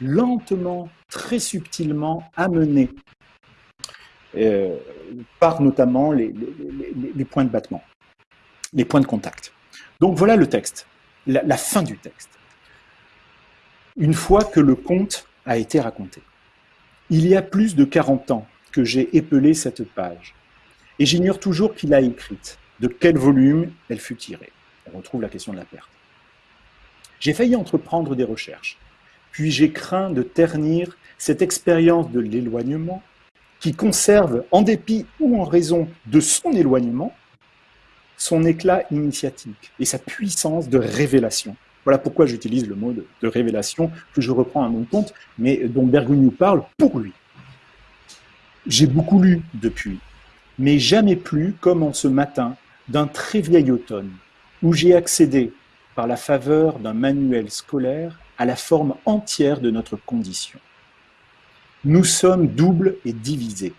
lentement, très subtilement amenée euh, par notamment les, points de battement, les points de contact. Donc voilà le texte, la, fin du texte. Une fois que le conte a été raconté. Il y a plus de 40 ans que j'ai épelé cette page, et j'ignore toujours qui l'a écrite, de quel volume elle fut tirée. On retrouve la question de la perte. J'ai failli entreprendre des recherches, puis j'ai craint de ternir cette expérience de l'éloignement qui conserve, en dépit ou en raison de son éloignement, son éclat initiatique et sa puissance de révélation. Voilà pourquoi j'utilise le mot de, révélation que je reprends à mon compte, mais dont Bergogneau parle pour lui. J'ai beaucoup lu depuis, mais jamais plus comme en ce matin d'un très vieil automne, où j'ai accédé, par la faveur d'un manuel scolaire, à la forme entière de notre condition. Nous sommes doubles et divisés.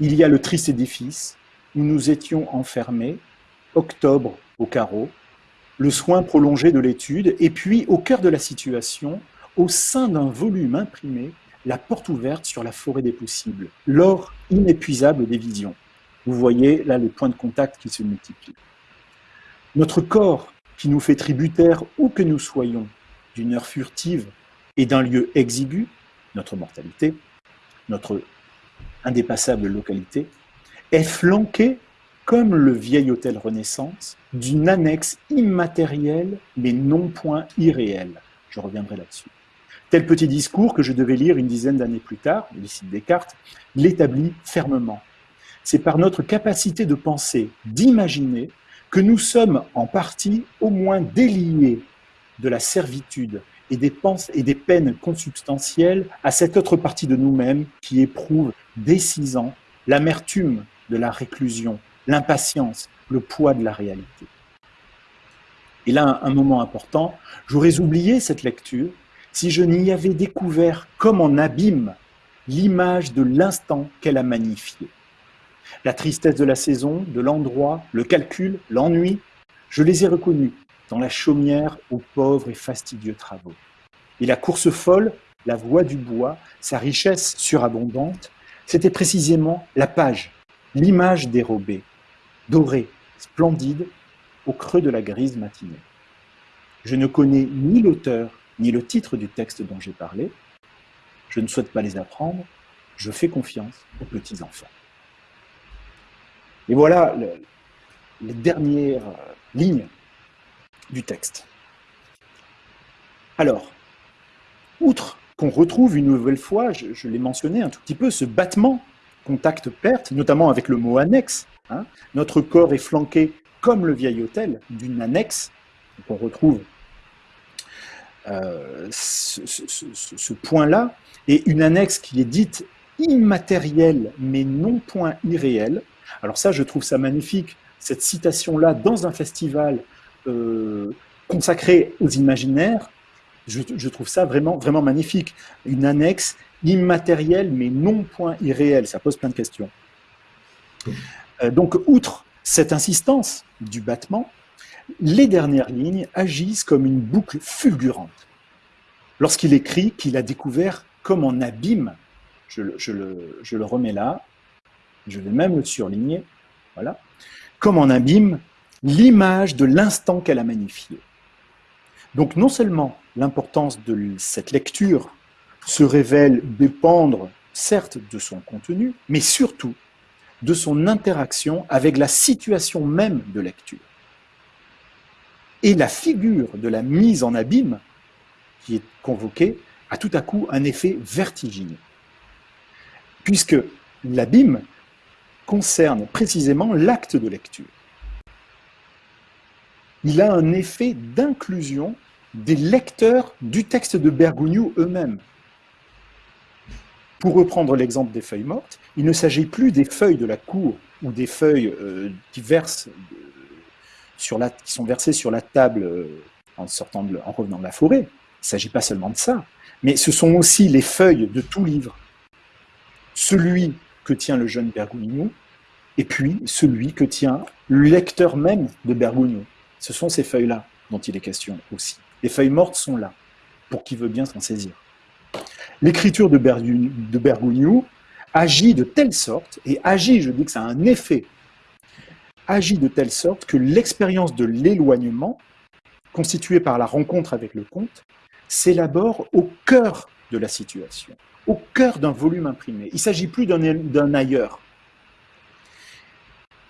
Il y a le triste édifice où nous étions enfermés, octobre au carreau, le soin prolongé de l'étude, et puis au cœur de la situation, au sein d'un volume imprimé, la porte ouverte sur la forêt des possibles, l'or inépuisable des visions. Vous voyez là les points de contact qui se multiplient. Notre corps, qui nous fait tributaire où que nous soyons, d'une heure furtive et d'un lieu exigu, notre mortalité, notre indépassable localité, est flanqué comme le vieil hôtel Renaissance, d'une annexe immatérielle mais non point irréelle. Je reviendrai là-dessus. Tel petit discours que je devais lire une dizaine d'années plus tard, cite Descartes, l'établit fermement. C'est par notre capacité de penser, d'imaginer, que nous sommes en partie au moins déliés de la servitude et des, et des peines consubstantielles à cette autre partie de nous-mêmes qui éprouve dès l'amertume de la réclusion, l'impatience, le poids de la réalité. Et là, un moment important, j'aurais oublié cette lecture si je n'y avais découvert comme en abîme l'image de l'instant qu'elle a magnifié. La tristesse de la saison, de l'endroit, le calcul, l'ennui, je les ai reconnus dans la chaumière aux pauvres et fastidieux travaux. Et la course folle, la voix du bois, sa richesse surabondante, c'était précisément la page, l'image dérobée, dorée, splendide, au creux de la grise matinée. Je ne connais ni l'auteur ni le titre du texte dont j'ai parlé. Je ne souhaite pas les apprendre. Je fais confiance aux petits-enfants. Et voilà les dernières lignes du texte. Alors, outre qu'on retrouve une nouvelle fois, je, l'ai mentionné un tout petit peu, ce battement contact-perte, notamment avec le mot annexe. Hein. Notre corps est flanqué, comme le vieil hôtel, d'une annexe. on retrouve euh, ce, point-là, et une annexe qui est dite immatérielle, mais non point irréelle. Alors ça, je trouve ça magnifique, cette citation-là, dans un festival euh, consacré aux imaginaires, je, trouve ça vraiment, vraiment magnifique. Une annexe immatérielle, mais non point irréelle. Ça pose plein de questions. Euh, donc, outre cette insistance du battement, les dernières lignes agissent comme une boucle fulgurante. Lorsqu'il écrit qu'il a découvert comme en abîme, je, le, je le remets là, je vais même le surligner, voilà, comme en abîme, l'image de l'instant qu'elle a magnifié. Donc non seulement l'importance de cette lecture se révèle dépendre, certes, de son contenu, mais surtout de son interaction avec la situation même de lecture. Et la figure de la mise en abîme qui est convoquée a tout à coup un effet vertigineux, puisque l'abîme concerne précisément l'acte de lecture. Il a un effet d'inclusion des lecteurs du texte de Bergogneau eux-mêmes. Pour reprendre l'exemple des feuilles mortes, il ne s'agit plus des feuilles de la cour ou des feuilles euh, qui, sur la, qui sont versées sur la table euh, en, revenant de la forêt. Il ne s'agit pas seulement de ça, mais ce sont aussi les feuilles de tout livre. Celui que tient le jeune Bergogneau, et puis celui que tient le lecteur même de Bergogneau. Ce sont ces feuilles-là dont il est question aussi. Les feuilles mortes sont là, pour qui veut bien s'en saisir. L'écriture de, Bergogneau agit de telle sorte, et agit, je dis que ça a un effet, agit de telle sorte que l'expérience de l'éloignement, constituée par la rencontre avec le conte, s'élabore au cœur de la situation, au cœur d'un volume imprimé. Il ne s'agit plus d'un ailleurs,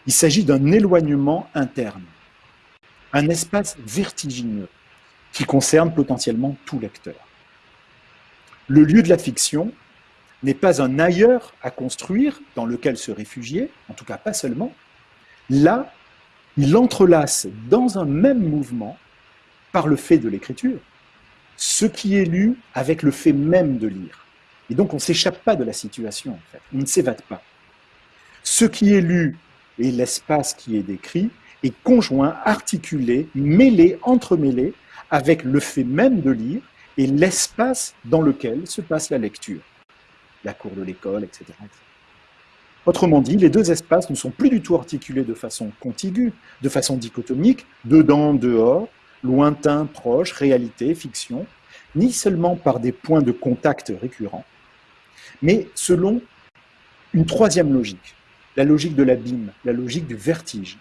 il s'agit d'un éloignement interne, un espace vertigineux qui concerne potentiellement tout lecteur. Le lieu de la fiction n'est pas un ailleurs à construire dans lequel se réfugier, en tout cas pas seulement. Là, il entrelace dans un même mouvement, par le fait de l'écriture, ce qui est lu avec le fait même de lire. Et donc on ne s'échappe pas de la situation, on ne s'évade pas. Ce qui est lu et l'espace qui est décrit est conjoint, articulé, mêlé, entremêlé avec le fait même de lire et l'espace dans lequel se passe la lecture, la cour de l'école, etc., Autrement dit, les deux espaces ne sont plus du tout articulés de façon contiguë, de façon dichotomique, dedans, dehors, lointain, proche, réalité, fiction, ni seulement par des points de contact récurrents, mais selon une troisième logique, la logique de l'abîme, la logique du vertige,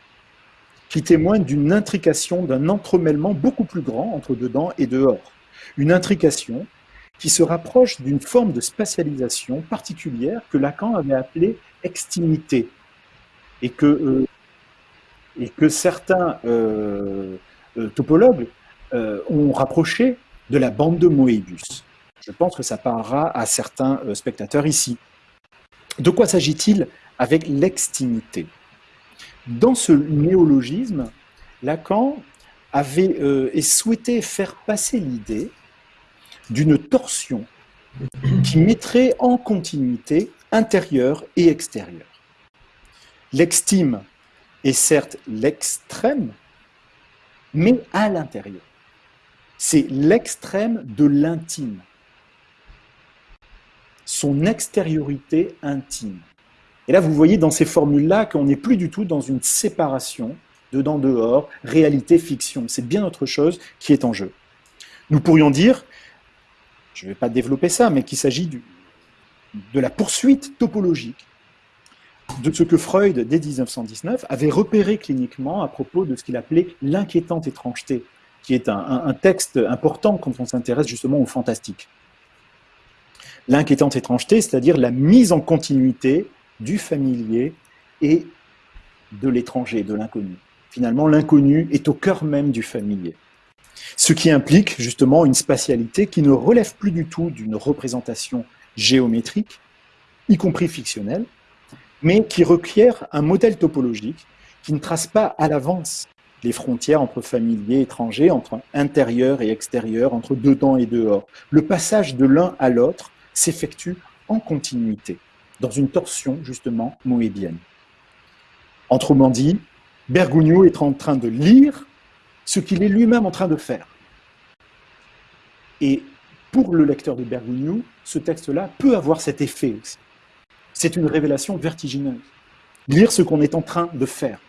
qui témoigne d'une intrication, d'un entremêlement beaucoup plus grand entre dedans et dehors. Une intrication qui se rapproche d'une forme de spatialisation particulière que Lacan avait appelée extimité, et que, euh, certains euh, euh, topologues ont rapproché de la bande de Moebius. Je pense que ça parlera à certains spectateurs ici. De quoi s'agit-il avec l'extimité? Dans ce néologisme, Lacan avait euh, et souhaitait faire passer l'idée d'une torsion qui mettrait en continuité intérieure et extérieure. L'extime est certes l'extrême, mais à l'intérieur. C'est l'extrême de l'intime, son extériorité intime. Et là, vous voyez dans ces formules-là qu'on n'est plus du tout dans une séparation dedans-dehors, réalité-fiction. C'est bien autre chose qui est en jeu. Nous pourrions dire, je ne vais pas développer ça, mais qu'il s'agit de la poursuite topologique de ce que Freud, dès 1919, avait repéré cliniquement à propos de ce qu'il appelait l'inquiétante étrangeté, qui est un, texte important quand on s'intéresse justement au fantastique. L'inquiétante étrangeté, c'est-à-dire la mise en continuité du familier et de l'étranger, de l'inconnu. Finalement, l'inconnu est au cœur même du familier. Ce qui implique justement une spatialité qui ne relève plus du tout d'une représentation géométrique, y compris fictionnelle, mais qui requiert un modèle topologique qui ne trace pas à l'avance les frontières entre familiers et étrangers, entre intérieur et extérieur, entre dedans et dehors. Le passage de l'un à l'autre s'effectue en continuité, dans une torsion justement moébienne. Autrement dit, Bergogneau est en train de lire ce qu'il est lui-même en train de faire. Et pour le lecteur de Bergogneau, ce texte-là peut avoir cet effet aussi. C'est une révélation vertigineuse. Lire ce qu'on est en train de faire.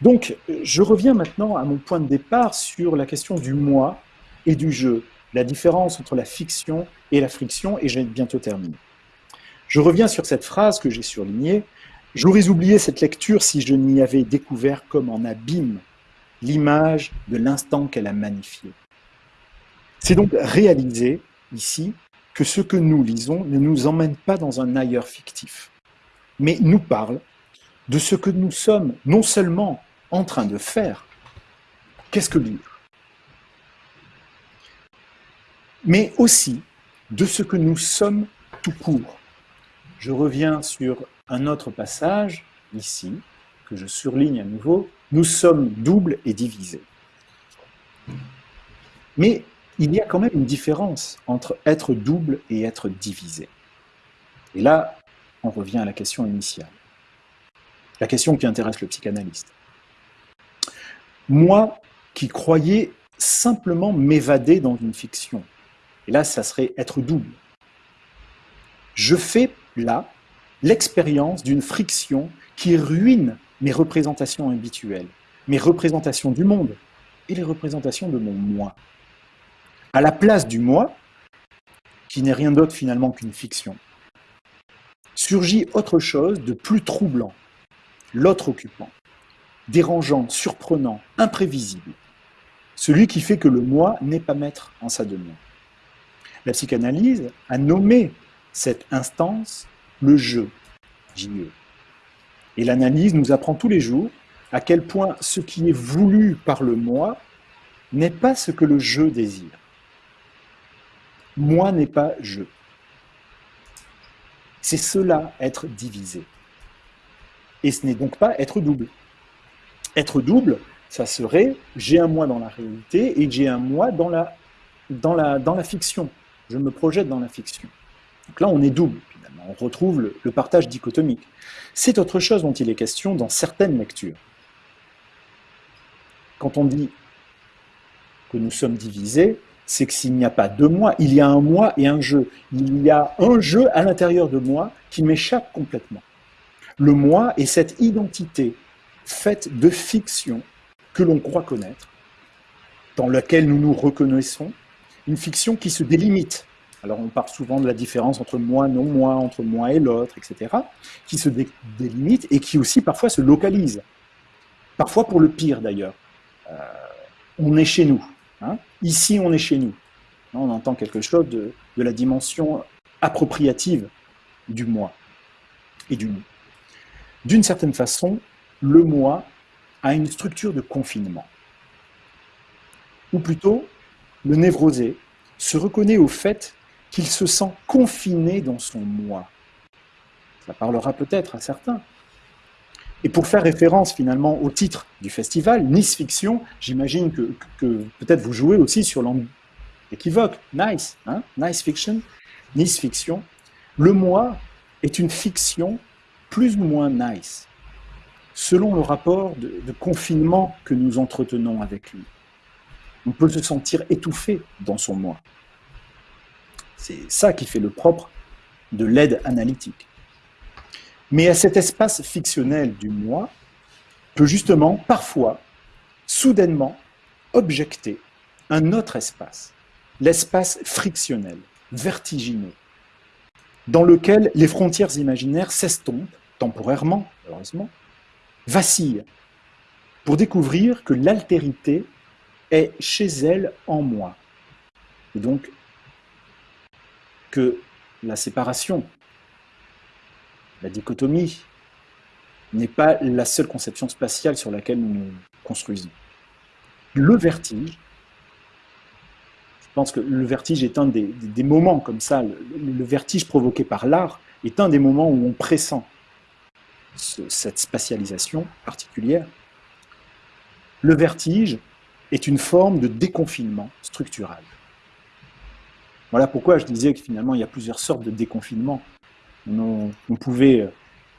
Donc, je reviens maintenant à mon point de départ sur la question du moi et du jeu, la différence entre la fiction et la friction, et j'ai bientôt terminé. Je reviens sur cette phrase que j'ai surlignée. J'aurais oublié cette lecture si je n'y avais découvert comme en abîme l'image de l'instant qu'elle a magnifié. C'est donc réaliser ici que ce que nous lisons ne nous emmène pas dans un ailleurs fictif, mais nous parle de ce que nous sommes non seulement en train de faire, qu'est-ce que lire, mais aussi de ce que nous sommes tout court. Je reviens sur un autre passage, ici, que je surligne à nouveau, nous sommes doubles et divisés. Mais il y a quand même une différence entre être double et être divisé. Et là, on revient à la question initiale. La question qui intéresse le psychanalyste. Moi qui croyais simplement m'évader dans une fiction, et là, ça serait être double. Je fais là l'expérience d'une friction qui ruine mes représentations habituelles, mes représentations du monde et les représentations de mon moi à la place du moi, qui n'est rien d'autre finalement qu'une fiction, surgit autre chose de plus troublant, l'autre occupant, dérangeant, surprenant, imprévisible, celui qui fait que le moi n'est pas maître en sa demeure. La psychanalyse a nommé cette instance le jeu, J-E. Et l'analyse nous apprend tous les jours à quel point ce qui est voulu par le moi n'est pas ce que le jeu désire. Moi n'est pas je. C'est cela être divisé. Et ce n'est donc pas être double. Être double, ça serait j'ai un moi dans la réalité et j'ai un moi dans la, dans, la, dans la fiction. Je me projette dans la fiction. Donc là, on est double, On retrouve le, le partage dichotomique. C'est autre chose dont il est question dans certaines lectures. Quand on dit que nous sommes divisés, c'est que s'il n'y a pas deux moi, il y a un moi et un jeu. Il y a un jeu à l'intérieur de moi qui m'échappe complètement. Le moi est cette identité faite de fiction que l'on croit connaître, dans laquelle nous nous reconnaissons, une fiction qui se délimite. Alors on parle souvent de la différence entre moi, non moi, entre moi et l'autre, etc., qui se délimite et qui aussi parfois se localise. Parfois pour le pire d'ailleurs. Euh, on est chez nous, Hein. Ici, on est chez nous. On entend quelque chose de, la dimension appropriative du moi et du nous. D'une certaine façon, le moi a une structure de confinement. Ou plutôt, le névrosé se reconnaît au fait qu'il se sent confiné dans son moi. Ça parlera peut-être à certains. Et pour faire référence finalement au titre du festival, Nice Fiction, j'imagine que, peut-être vous jouez aussi sur l'équivoque, Nice, hein, Nice Fiction, Nice Fiction. Le moi est une fiction plus ou moins nice, selon le rapport de, de confinement que nous entretenons avec lui. On peut se sentir étouffé dans son moi. C'est ça qui fait le propre de l'aide analytique. Mais à cet espace fictionnel du moi peut justement, parfois, soudainement, objecter un autre espace, l'espace frictionnel, vertigineux. dans lequel les frontières imaginaires s'estompent, temporairement, heureusement, vacillent, pour découvrir que l'altérité est chez elle en moi. Donc, la séparation, la dichotomie, n'est pas la seule conception spatiale sur laquelle nous nous construisons. Le vertige, je pense que le vertige est un des, moments comme ça, le, vertige provoqué par l'art est un des moments où on pressent cette spatialisation particulière. Le vertige est une forme de déconfinement structural. Voilà pourquoi je disais que finalement il y a plusieurs sortes de déconfinement. On, pouvait,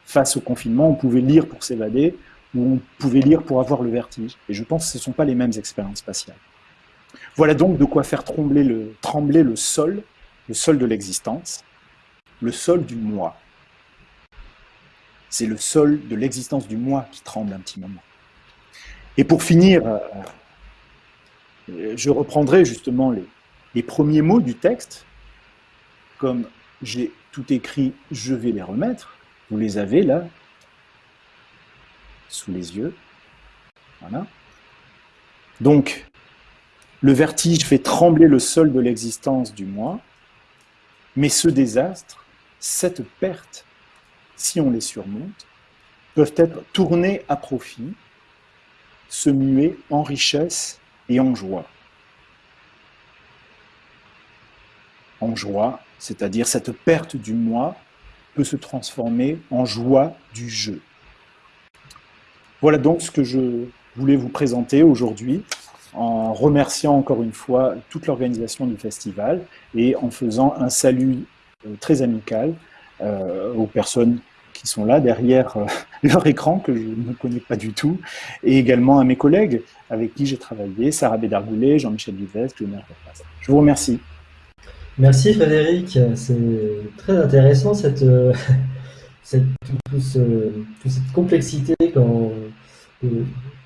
face au confinement, on pouvait lire pour s'évader, ou on pouvait lire pour avoir le vertige. Et je pense que ce ne sont pas les mêmes expériences spatiales. Voilà donc de quoi faire trembler le, trembler le sol, le sol de l'existence, le sol du moi. C'est le sol de l'existence du moi qui tremble un petit moment. Et pour finir, euh, je reprendrai justement les, les premiers mots du texte, comme j'ai tout écrit, je vais les remettre. Vous les avez là, sous les yeux. Voilà. Donc, le vertige fait trembler le sol de l'existence du moi, mais ce désastre, cette perte, si on les surmonte, peuvent être tournés à profit, se muer en richesse et en joie. En joie, c'est-à-dire cette perte du moi peut se transformer en joie du jeu. Voilà donc ce que je voulais vous présenter aujourd'hui en remerciant encore une fois toute l'organisation du festival et en faisant un salut euh, très amical euh, aux personnes qui sont là derrière euh, leur écran, que je ne connais pas du tout, et également à mes collègues avec qui j'ai travaillé, Sarah Bédargoulet, Jean-Michel Vivesque, Je vous remercie. Merci Frédéric, c'est très intéressant cette, cette, toute cette complexité quand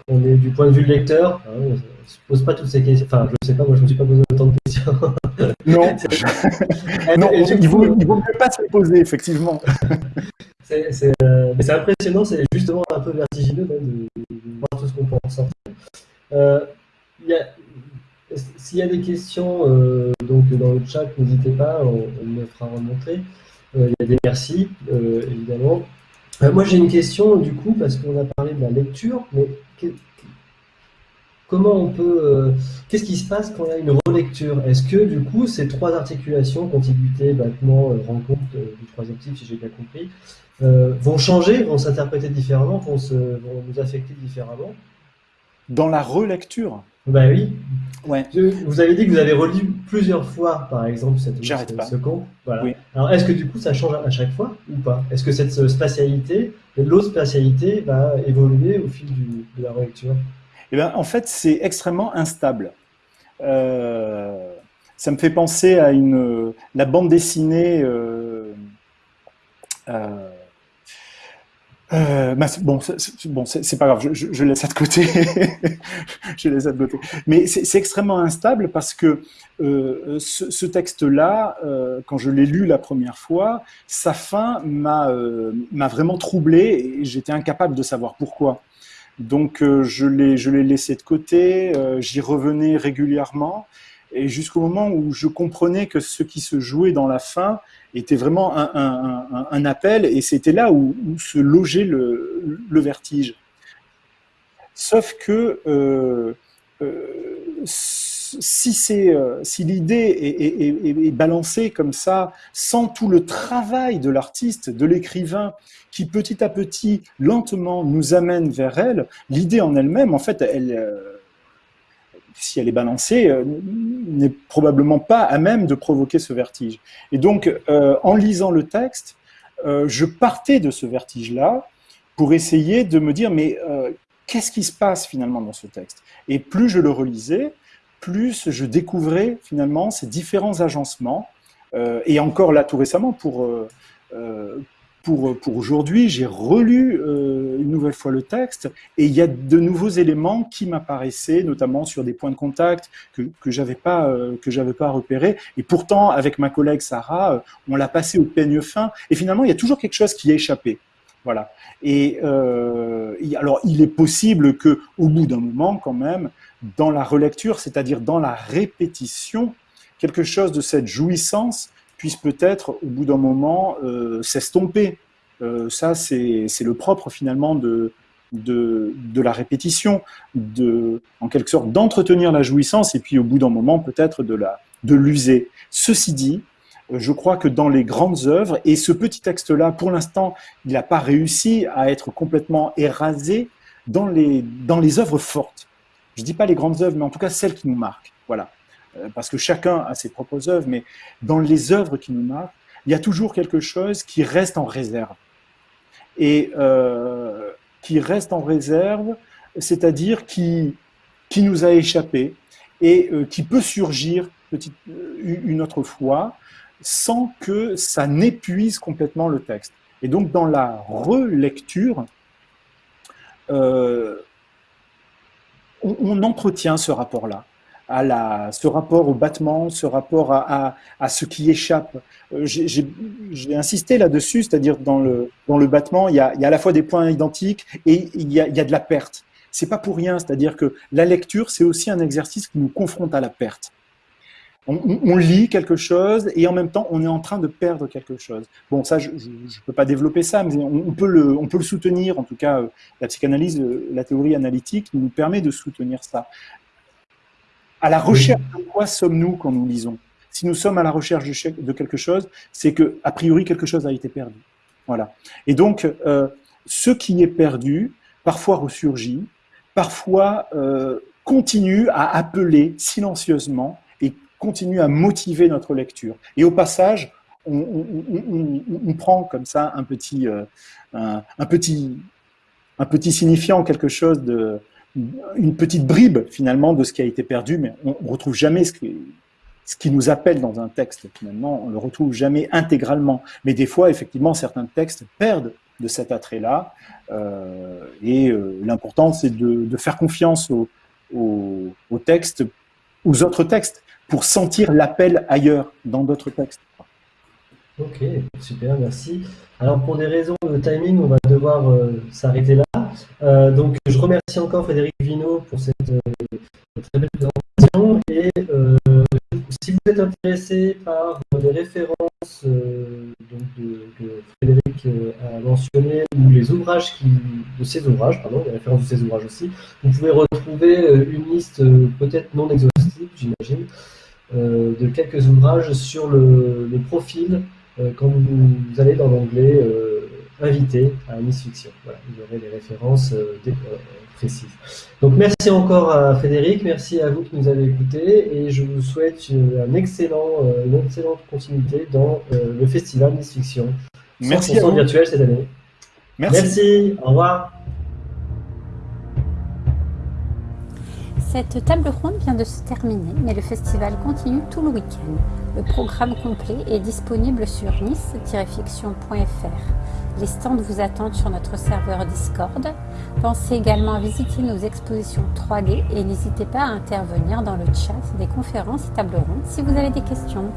on est du point de vue de lecteur. Hein, on ne se pose pas toutes ces questions. Enfin, je ne sais pas, moi je ne me suis pas posé autant de questions. Non, non il ne vaut, mieux pas se les poser, effectivement. C'est euh, impressionnant, c'est justement un peu vertigineux de, voir tout ce qu'on peut en sortir. Euh, s'il y a des questions euh, donc dans le chat, n'hésitez pas, on, me fera remontrer. il y a des merci, évidemment. moi j'ai une question du coup, parce qu'on a parlé de la lecture, mais comment on peut, qu'est-ce qui se passe quand il y a une relecture? Est-ce que du coup ces trois articulations, contiguïté, battement, rencontre du troisième type, si j'ai bien compris, euh, vont changer, vont s'interpréter différemment, vont, se, vont nous affecter différemment? Dans la relecture? Ben oui. Ouais. vous avez dit que vous avez relu plusieurs fois, par exemple, cette, ce, pas. ce. Voilà. Alors, est-ce que du coup, ça change à chaque fois ou pas? Est-ce que cette spatialité, l'autre spatialité, va évoluer au fil du, de la relecture? Eh ben, En fait, c'est extrêmement instable. Euh, ça me fait penser à une, la bande dessinée. Euh, euh euh, bah, bon, c'est pas grave, je, laisse ça de côté. je laisse ça de côté. Mais c'est extrêmement instable parce que euh, ce, texte-là, euh, quand je l'ai lu la première fois, sa fin m'a euh, vraiment troublé et j'étais incapable de savoir pourquoi. Donc je l'ai laissé de côté. J'y revenais régulièrement et jusqu'au moment où je comprenais que ce qui se jouait dans la fin était vraiment un, appel, et c'était là où, se logeait le, vertige. Sauf que euh, euh, si, euh, si l'idée est, est, est, balancée comme ça, sans tout le travail de l'artiste, de l'écrivain, qui petit à petit, lentement, nous amène vers elle, l'idée en elle-même, en fait, elle si elle est balancée, euh, n'est probablement pas à même de provoquer ce vertige. Et donc, euh, en lisant le texte, euh, je partais de ce vertige-là pour essayer de me dire, mais qu'est-ce qui se passe finalement dans ce texte? Et plus je le relisais, plus je découvrais finalement ces différents agencements. et encore là, tout récemment, pour, pour, pour aujourd'hui, j'ai relu une nouvelle fois le texte et il y a de nouveaux éléments qui m'apparaissaient, notamment sur des points de contact que, que j'avais pas euh, que j'avais pas repéré. Et pourtant, avec ma collègue Sarah, euh, on l'a passé au peigne fin. Et finalement, il y a toujours quelque chose qui a échappé. Voilà. Et euh, alors, il est possible que, au bout d'un moment, quand même, dans la relecture, c'est-à-dire dans la répétition, quelque chose de cette jouissance puisse peut-être, au bout d'un moment, euh, s'estomper. Euh, ça, c'est le propre finalement de, de, de, la répétition, de, en quelque sorte d'entretenir la jouissance et puis au bout d'un moment peut-être de la de l'user. Ceci dit, je crois que dans les grandes œuvres, et ce petit texte-là, pour l'instant, il n'a pas réussi à être complètement érasé dans les, dans les œuvres fortes. Je ne dis pas les grandes œuvres, mais en tout cas celles qui nous marquent. Voilà. Euh, parce que chacun a ses propres œuvres, mais dans les œuvres qui nous marquent, il y a toujours quelque chose qui reste en réserve. Et euh, qui reste en réserve, c'est-à-dire qui, qui nous a échappé et euh, qui peut surgir une autre fois sans que ça n'épuise complètement le texte. Et donc dans la relecture, on, entretient ce rapport-là à ce rapport au battement, ce rapport à, ce qui échappe. Euh, j'ai insisté là-dessus, c'est-à-dire dans le, dans le battement, il y, a, à la fois des points identiques et il y a, de la perte. C'est pas pour rien, c'est-à-dire que la lecture, c'est aussi un exercice qui nous confronte à la perte. On, lit quelque chose et en même temps, on est en train de perdre quelque chose. Bon, ça, je ne peux pas développer ça, mais on, peut le, on peut le soutenir. En tout cas, la psychanalyse, la théorie analytique nous permet de soutenir ça. À la recherche de quoi sommes-nous quand nous lisons? Si nous sommes à la recherche de quelque chose, c'est que a priori quelque chose a été perdu. Voilà. Et donc, euh, ce qui est perdu, parfois ressurgit, parfois euh, continue à appeler silencieusement et continue à motiver notre lecture. Et au passage, on, on, on, on prend comme ça un petit, euh, un, un, petit, un petit signifiant, quelque chose de, une petite bribe finalement de ce qui a été perdu, mais on ne retrouve jamais ce qui, ce qui nous appelle dans un texte. Finalement, on le retrouve jamais intégralement. Mais des fois, effectivement, certains textes perdent de cet attrait-là. Euh, et euh, l'important, c'est de, de, faire confiance aux au, au textes, aux autres textes, pour sentir l'appel ailleurs, dans d'autres textes. Ok, super, merci. Alors pour des raisons de timing, on va devoir euh, s'arrêter là. Euh, donc je remercie encore Frédéric Vino pour cette euh, très belle présentation. Et si vous êtes intéressé par les références que Frédéric a mentionnées ou les ouvrages qui, de ses ouvrages, pardon, les références de ses ouvrages aussi, vous pouvez retrouver une liste peut-être non exhaustive, j'imagine, de quelques ouvrages sur le, profil quand vous, allez dans l'onglet euh, Invité à Miss Fiction. Voilà, vous aurez les références euh, précises. Donc merci encore à Frédéric, merci à vous qui nous avez écoutés et je vous souhaite un excellent, une excellente continuité dans le festival Miss Fiction. Merci à vous. virtuel cette année. Merci. merci. Au revoir. Cette table ronde vient de se terminer, mais le festival continue tout le week-end. Le programme complet est disponible sur nice-fiction.fr. Les stands vous attendent sur notre serveur Discord. Pensez également à visiter nos expositions 3D et n'hésitez pas à intervenir dans le chat des conférences et tables rondes si vous avez des questions.